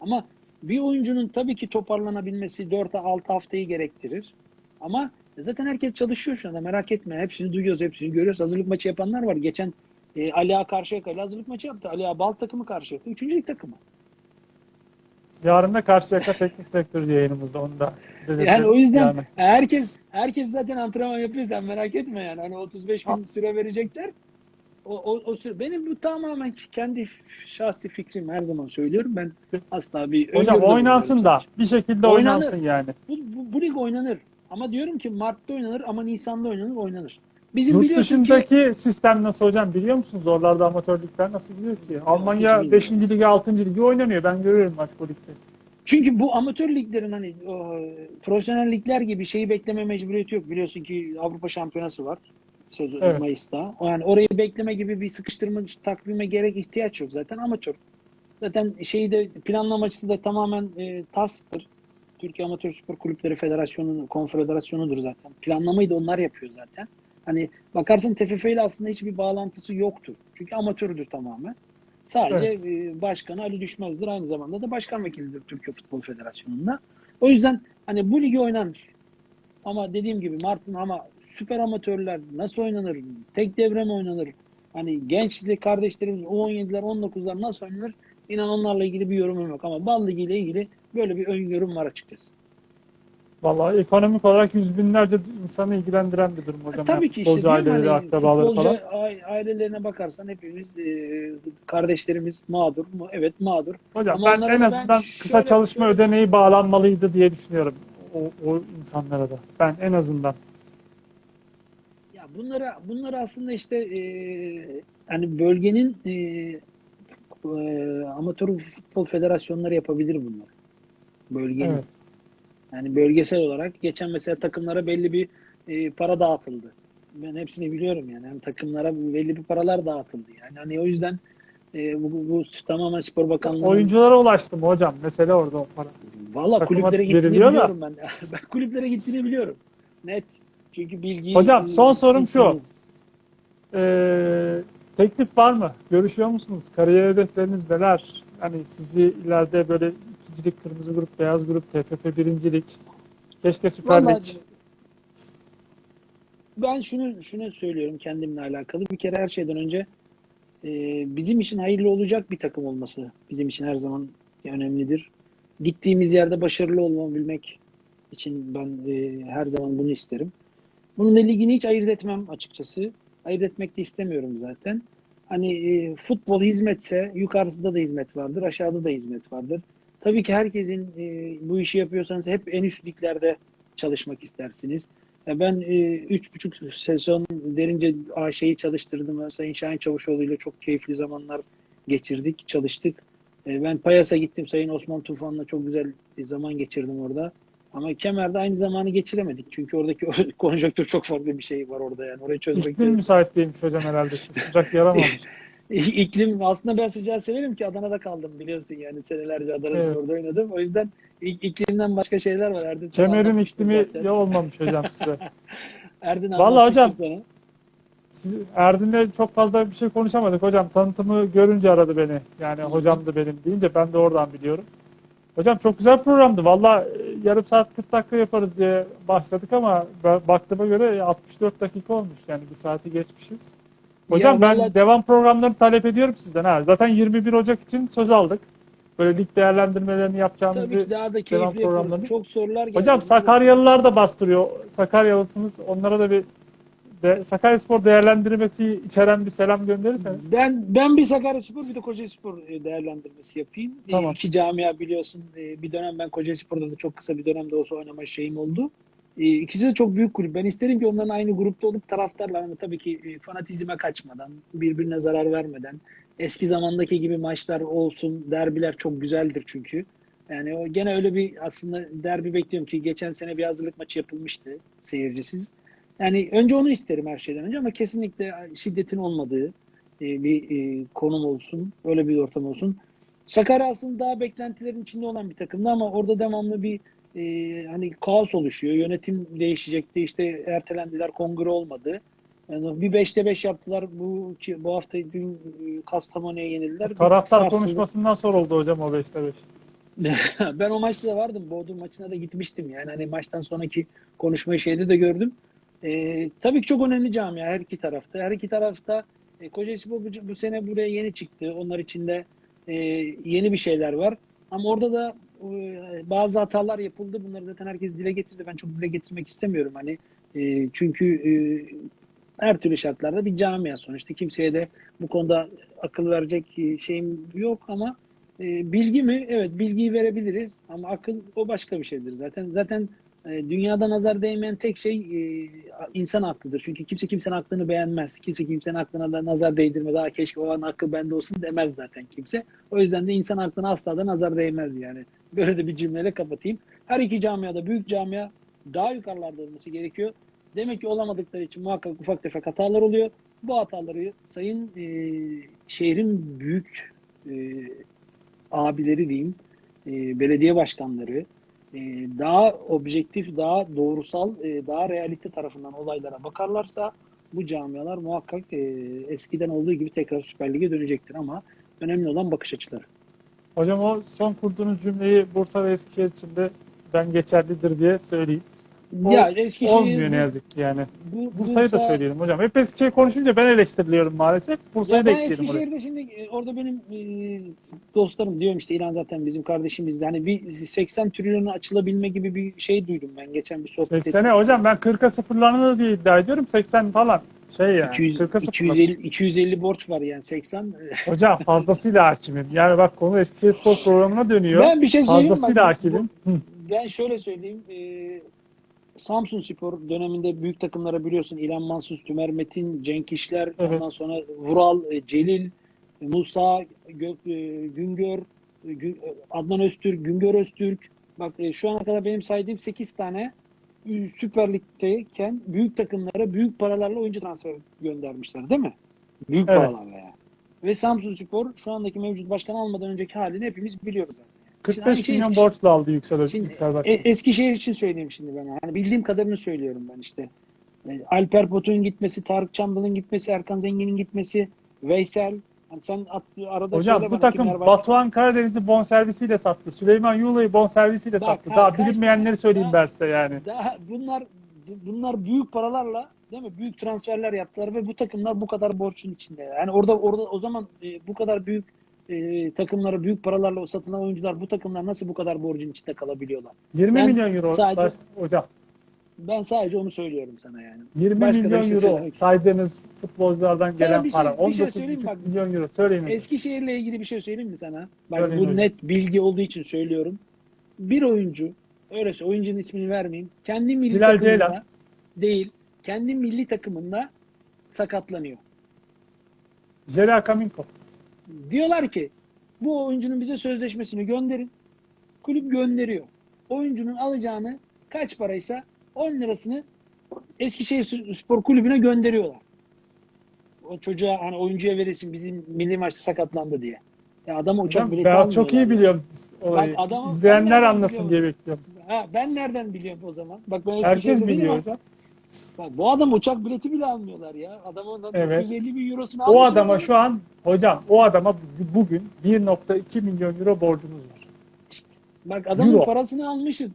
Ama bir oyuncunun tabii ki toparlanabilmesi 4-6 haftayı gerektirir. Ama zaten herkes çalışıyor şu anda merak etme. Hepsini duyuyoruz, hepsini görüyoruz. Hazırlık maçı yapanlar var. Geçen e, Ali Ağa Karşıyaka'yla hazırlık maçı yaptı. Ali Ağa Bal takımı Karşıyaka. Üçüncü lig takımı. Yarın da Karşıyaka Teknik Direktörü yayınımızda. Onu da. Yani o yüzden Yani. herkes herkes zaten antrenman yapıyor sen merak etme yani. Hani 35 gün süre verecekler. O, o, o süre, benim bu tamamen kendi şahsi fikrim her zaman söylüyorum. Ben asla bir Hocam oynansın da. bulunmuyorum. Bir şekilde Oynanır. oynansın yani. Bu, bu, bu lig oynanır. Ama diyorum ki Mart'ta oynanır ama Nisan'da oynanır oynanır. Bizim Yurt biliyorsun ki dışındaki sistem nasıl hocam biliyor musunuz? Oralarda amatör ligler nasıl biliyor ki? Almanya hiç 5. bilmiyorum. ligi 6. ligi oynanıyor. Ben görüyorum maç bu ligde. Çünkü bu amatör liglerin hani o, profesyonel ligler gibi şeyi bekleme mecburiyeti yok. Biliyorsun ki Avrupa Şampiyonası var sezon Evet. Mayıs'ta. O Yani orayı bekleme gibi bir sıkıştırma takvime gerek ihtiyaç yok zaten amatör. Zaten şeyi de planlamacısı da tamamen e, TASK'tır. Türkiye Amatör Spor Kulüpleri Federasyonu, Konfederasyonu'dur zaten. Planlamayı da onlar yapıyor zaten. Hani bakarsın TFF ile aslında hiçbir bağlantısı yoktur. Çünkü amatördür tamamen. Sadece e, başkanı Ali Düşmez'dir. Aynı zamanda da başkan vekilidir Türkiye Futbol Federasyonu'nda. O yüzden hani bu ligi oynanır. Ama dediğim gibi Mart'ın ama süper amatörler nasıl oynanır? Tek devre mi oynanır? Hani gençlik kardeşlerimiz U17'ler 19'lar nasıl oynanır? İnan onlarla ilgili bir yorumum yok ama Bal Ligi ile ilgili böyle bir öngörüm var açıkçası. Vallahi ekonomik olarak yüz binlerce insanı ilgilendiren bir durum hocam. E, Tabii Yani ki işte futbolcu diyorum aileleri, hani akrabaları futbolcu falan. ailelerine bakarsan hepimiz e, kardeşlerimiz mağdur mu? Evet mağdur. Hocam Ama ben en da ben azından kısa çalışma şöyle- ödeneği bağlanmalıydı diye düşünüyorum. O, o insanlara da. Ben en azından. Ya bunlara bunları aslında işte e, hani bölgenin e, e, amatör futbol federasyonları yapabilir bunlar. Bölgenin. Evet. Yani bölgesel olarak geçen mesela takımlara belli bir e, para dağıtıldı. Ben hepsini biliyorum yani. yani takımlara belli bir paralar dağıtıldı. Yani hani o yüzden e, bu, bu, bu tamamen spor bakanlığının Oyunculara ulaştı mı hocam? Mesele orada o para. Valla kulüplere gittiğini da. biliyorum ben. ben kulüplere gittiğini biliyorum. Net. Çünkü bilgiyi... Hocam, son sorum şu. bilgiyi- Ee, teklif var mı? Görüşüyor musunuz? Kariyer hedefleriniz neler? Hani sizi ileride böyle ikincilik, kırmızı grup, beyaz grup, TFF birincilik, keşke Süper Vallahi Lig. ben şunu şunu söylüyorum kendimle alakalı. Bir kere her şeyden önce e, bizim için hayırlı olacak bir takım olması bizim için her zaman önemlidir. Gittiğimiz yerde başarılı olabilmek için ben e, her zaman bunu isterim. Bunun da ligini hiç ayırt etmem açıkçası. Ayırt etmek de istemiyorum zaten. Hani e, futbol hizmetse yukarısında da hizmet vardır, aşağıda da hizmet vardır. Tabii ki herkesin e, bu işi yapıyorsanız hep en üst liglerde çalışmak istersiniz. Ya ben e, üç buçuk sezon derince AŞ'yi çalıştırdım. Sayın Şahin Çavuşoğlu ile çok keyifli zamanlar geçirdik, çalıştık. E, ben Payas'a gittim. Sayın Osman Tufan'la çok güzel bir zaman geçirdim orada. Ama Kemer'de aynı zamanı geçiremedik. Çünkü oradaki konjonktür çok farklı bir şey var orada yani. Orayı çözmek İklim müsait değilmiş hocam herhalde. Sıcak yaramamış. İklim aslında ben sıcağı severim ki Adana'da kaldım biliyorsun yani senelerce Adana Evet. Spor'da oynadım. O yüzden ik- iklimden başka şeyler var. Erdin Kemer'in iklimi ya olmamış hocam size. Erdin Vallahi hocam, sana. Erdin'le çok fazla bir şey konuşamadık hocam. Tanıtımı görünce aradı beni. Yani hocam da benim deyince ben de oradan biliyorum. Hocam çok güzel programdı. Valla e, yarım saat 40 dakika yaparız diye başladık ama baktığıma göre 64 dakika olmuş. Yani bir saati geçmişiz. Hocam ben devam programlarını talep ediyorum sizden. Ha. Zaten 21 Ocak için söz aldık. Böyle lig değerlendirmelerini yapacağımız Tabii bir ki daha da devam keyifli yaparız. programlarını. Çok sorular geldi. Hocam Sakaryalılar da bastırıyor. Sakaryalısınız. Onlara da bir de, Sakaryaspor değerlendirmesi içeren bir selam gönderirseniz. Ben ben bir Sakaryaspor bir de Kocaelispor e, değerlendirmesi yapayım. E, Tamam. İki camia biliyorsun. e, Bir dönem ben Kocaelispor'da da çok kısa bir dönemde olsa oynama şeyim oldu. E, İkisi de çok büyük kulüp. Ben isterim ki onların aynı grupta olup taraftarlar ama tabii ki e, fanatizme kaçmadan, birbirine zarar vermeden, eski zamandaki gibi maçlar olsun. Derbiler çok güzeldir çünkü. Yani o gene öyle bir aslında derbi bekliyorum ki geçen sene bir hazırlık maçı yapılmıştı seyircisiz. Yani önce onu isterim her şeyden önce ama kesinlikle şiddetin olmadığı e, bir e, konum olsun, öyle bir ortam olsun. Sakarya aslında daha beklentilerin içinde olan bir takımdı ama orada devamlı bir e, hani kaos oluşuyor. Yönetim değişecekti, işte ertelendiler, kongre olmadı. Yani bir 5'te 5 yaptılar. Bu bu hafta dün e, Kastamonu'ya yenildiler. Taraftar sarsıldı. konuşmasından sonra oldu hocam o 5'te 5. ben o maçta da vardım. Bodrum maçına da gitmiştim. Yani hani maçtan sonraki konuşmayı şeyde de gördüm. Ee, tabii ki çok önemli camia her iki tarafta. Her iki tarafta e, Kocaelispor bu, bu sene buraya yeni çıktı. Onlar içinde e, yeni bir şeyler var. Ama orada da bazı hatalar yapıldı. Bunları zaten herkes dile getirdi. Ben çok dile getirmek istemiyorum. Hani e, çünkü e, her türlü şartlarda bir camia sonuçta. Kimseye de bu konuda akıl verecek e, şeyim yok ama e, bilgi mi? Evet bilgiyi verebiliriz ama akıl o başka bir şeydir zaten. Zaten e, dünyada nazar değmeyen tek şey e, insan aklıdır. Çünkü kimse kimsenin aklını beğenmez. Kimse kimsenin aklına da nazar değdirmez. Daha keşke o an akıl bende olsun demez zaten kimse. O yüzden de insan aklına asla da nazar değmez yani. Böyle de bir cümleyle kapatayım. Her iki camiada büyük camia daha yukarılarda olması gerekiyor. Demek ki olamadıkları için muhakkak ufak tefek hatalar oluyor. Bu hataları sayın e, şehrin büyük e, abileri diyeyim, e, belediye başkanları e, daha objektif, daha doğrusal, e, daha realite tarafından olaylara bakarlarsa bu camialar muhakkak e, eskiden olduğu gibi tekrar Süper Lig'e dönecektir ama önemli olan bakış açıları. Hocam o son kurduğunuz cümleyi Bursa ve Eskişehir için de ben geçerlidir diye söyleyeyim. O ya Eskişehir Olmuyor ne yazık ki yani. bu, Bursa'yı da Bursa- söyleyelim hocam. Hep Eskişehir konuşunca ben eleştiriliyorum maalesef. Bursa'yı da ekleyelim oraya. Eskişehir'de şimdi e, orada benim e, dostlarım diyorum işte İran zaten bizim kardeşimizdi. Hani bir 80 trilyona açılabilme gibi bir şey duydum ben geçen bir sohbet 80'e hocam ben 40'a sıfırlanır diye iddia ediyorum. 80 falan. Şey yani. 200, 40'a 250, sıfırlanır. 250 borç var yani 80. e, Hocam fazlasıyla hakimim. Yani bak konu Eskişehir Spor programına dönüyor. Ben bir şey söyleyeyim? Fazlasıyla Bak, hakimim. Ben şöyle söyleyeyim. E, Samsun Spor döneminde büyük takımlara biliyorsun İlhan Mansuz, Tümer Metin, Cenk İşler, Evet. ondan sonra Vural, e, Celil, e, Musa, Gök, e, Güngör, Gü- Adnan Öztürk, Güngör Öztürk. Bak şu ana kadar benim saydığım 8 tane Süper Lig'deyken büyük takımlara büyük paralarla oyuncu transfer göndermişler değil mi? Büyük Evet. paralarla yani. Ve Samsun Spor şu andaki mevcut başkan almadan önceki halini hepimiz biliyoruz. zaten. Şimdi aynı 45 şey milyon Eskişehir- borçla aldı Yüksel, Şimdi Yüksel Başkan. E- Eskişehir için söyleyeyim şimdi ben. Hani bildiğim kadarını söylüyorum ben işte. E, Alper Potuk'un gitmesi, Tarık Çambal'ın gitmesi, Erkan Zengin'in gitmesi, Veysel. Hani sen at, arada Hocam söyle bu bana takım var. Batuhan Karadeniz'i bonservisiyle sattı. Süleyman Yula'yı bonservisiyle Bak, sattı. ha, Daha kaç bilinmeyenleri söyleyeyim ben size yani. Daha bunlar bunlar büyük paralarla değil mi? Büyük transferler yaptılar ve bu takımlar bu kadar borçun içinde. Yani orada orada o zaman e, bu kadar büyük e, takımlara büyük paralarla o satılan oyuncular bu takımlar nasıl bu kadar borcun içinde kalabiliyorlar? 20 Ben milyon euro sadece- baş- hocam. Ben sadece onu söylüyorum sana yani. 20 Başka milyon şey euro saydığınız futbolculardan Sana gelen şey- para. bir şey 19,5 söyleyeyim bak. milyon euro. Söyleyin. Eskişehir'le ilgili bir şey söyleyeyim mi sana? Bak Söyleyin bu hocam. net bilgi olduğu için söylüyorum. Bir oyuncu, öyleyse oyuncunun ismini vermeyeyim. Kendi milli Bilal takımında Ceylan. değil, kendi milli takımında sakatlanıyor. Jela Kaminko. Diyorlar ki bu oyuncunun bize sözleşmesini gönderin. Kulüp gönderiyor. Oyuncunun alacağını kaç paraysa 10 lirasını Eskişehir Spor Kulübü'ne gönderiyorlar. O çocuğa hani oyuncuya verirsin bizim milli maçta sakatlandı diye. Ya adama uçak bileti ben çok iyi biliyorum olayı. Bak adamı- ben İzleyenler anlasın diye bekliyorum. Ha, ben nereden biliyorum o zaman? Bak ben Herkes değilim biliyor hocam. Bak, bu adam uçak bileti bile almıyorlar ya. Adam ondan Evet. 950 bin eurosunu O adama adam. şu an hocam o adama bu- bugün 1.2 milyon euro borcunuz var. Bak adamın Euro. parasını almışsın.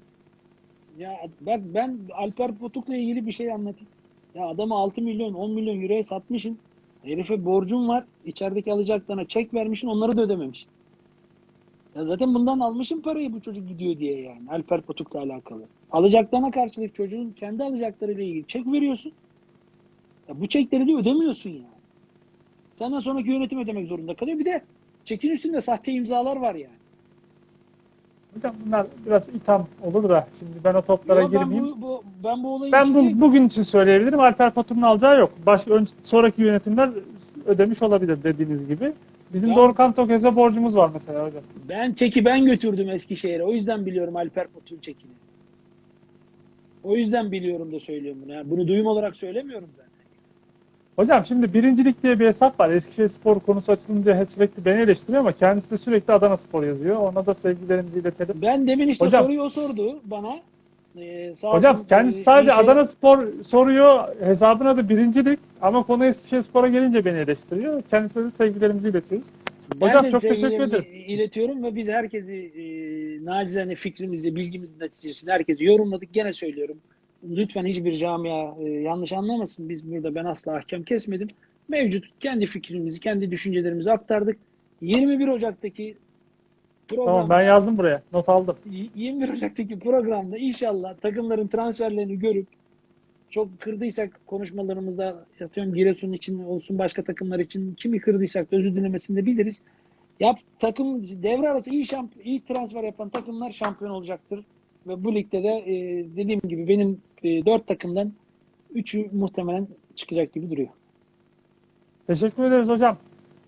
Ya bak ben Alper Potuk'la ilgili bir şey anlatayım. Ya adamı 6 milyon 10 milyon euroya satmışsın. Herife borcun var. İçerideki alacaklarına çek vermişsin onları da ödememiş. Ya zaten bundan almışım parayı bu çocuk gidiyor diye yani. Alper Potuk'la alakalı. Alacaklarına karşılık çocuğun kendi alacaklarıyla ilgili çek veriyorsun. Ya bu çekleri de ödemiyorsun yani. Senden sonraki yönetim ödemek zorunda kalıyor. Bir de çekin üstünde sahte imzalar var yani. Hocam bunlar biraz itham olur da şimdi ben o toplara Yo, ben girmeyeyim. bu, bu, ben bu olayın Ben bu, bugün için söyleyebilirim. Alper Patur'un alacağı yok. Baş, ön, sonraki yönetimler ödemiş olabilir dediğiniz gibi. Bizim Ya- Dorukhan Tökez'e borcumuz var mesela hocam. Ben çeki ben götürdüm Eskişehir'e. O yüzden biliyorum Alper Potuk'un çekini. O yüzden biliyorum da söylüyorum bunu. Yani bunu duyum olarak söylemiyorum zaten. Hocam şimdi birincilik diye bir hesap var. Eskişehir Spor konusu açılınca sürekli beni eleştiriyor ama kendisi de sürekli Adana Spor yazıyor. Ona da sevgilerimizi iletelim. Ben demin işte Hocam- soruyu o sordu bana. Ee, sağ Hocam olsun, kendisi e, sadece şey- Adana Spor soruyor. Hesabına da birincilik ama konu Eskişehir Spor'a gelince beni eleştiriyor. Kendisine de sevgilerimizi iletiyoruz. Hocam çok teşekkür ederim. iletiyorum ve biz herkesi e, nacizane fikrimizi, bilgimizin neticesinde herkesi yorumladık. Gene söylüyorum. Lütfen hiçbir camia e, yanlış anlamasın. Biz burada ben asla ahkam kesmedim. Mevcut kendi fikrimizi, kendi düşüncelerimizi aktardık. 21 Ocak'taki programda Tamam ben yazdım buraya. Not aldım. 21 Ocak'taki programda inşallah takımların transferlerini görüp çok kırdıysak konuşmalarımızda atıyorum Giresun için olsun başka takımlar için kimi kırdıysak da özür dilemesini de biliriz. Yap takım devre arası iyi şamp iyi transfer yapan takımlar şampiyon olacaktır. Ve bu ligde de e, dediğim gibi benim e, 4 takımdan 3'ü muhtemelen çıkacak gibi duruyor. Teşekkür ederiz hocam.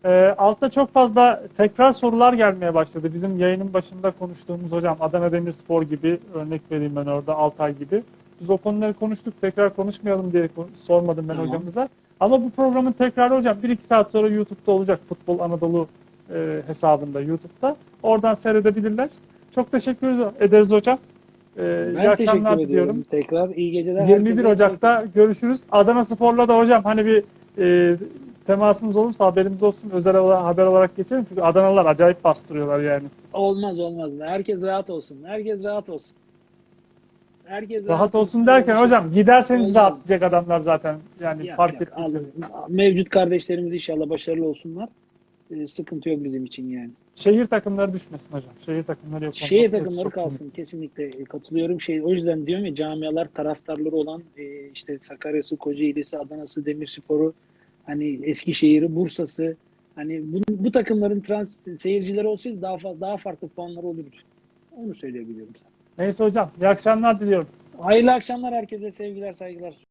Ee, altta çok fazla tekrar sorular gelmeye başladı. Bizim yayının başında konuştuğumuz hocam Adana Demirspor gibi örnek vereyim ben orada Altay gibi. Biz o konuları konuştuk. Tekrar konuşmayalım diye sormadım ben Tamam. hocamıza. Ama bu programın tekrarı hocam 1-2 saat sonra YouTube'da olacak Futbol Anadolu e, hesabında YouTube'da. Oradan seyredebilirler. Çok teşekkür ederiz hocam. E, iyi Ben akşamlar teşekkür diliyorum. Tekrar iyi geceler. 21 herkese. Ocak'ta görüşürüz. Adana Spor'la da hocam hani bir e, temasınız olursa haberimiz olsun. Özel olarak, haber olarak geçelim. Çünkü Adanalılar acayip bastırıyorlar yani. Olmaz olmaz. Herkes rahat olsun. Herkes rahat olsun. Herkes Rahat olsun derken hocam giderseniz Olmaz. rahatlayacak adamlar zaten. Yani Yok, fark alın. Mevcut kardeşlerimiz inşallah başarılı olsunlar. Ee, sıkıntı yok bizim için yani. Şehir takımları düşmesin hocam. Şehir takımları yok. Şehir takımları kalsın. Kesinlikle katılıyorum. Şey, o yüzden diyorum ya camialar taraftarları olan e, işte Sakarya'sı, Kocaeli'si, Adana'sı, Demirspor'u, hani Eskişehir'i, Bursa'sı hani bu, bu takımların trans seyircileri olsaydı daha daha farklı puanlar olurdu. Onu söyleyebilirim sana. Neyse hocam. İyi akşamlar diliyorum. Hayırlı akşamlar herkese sevgiler, saygılar.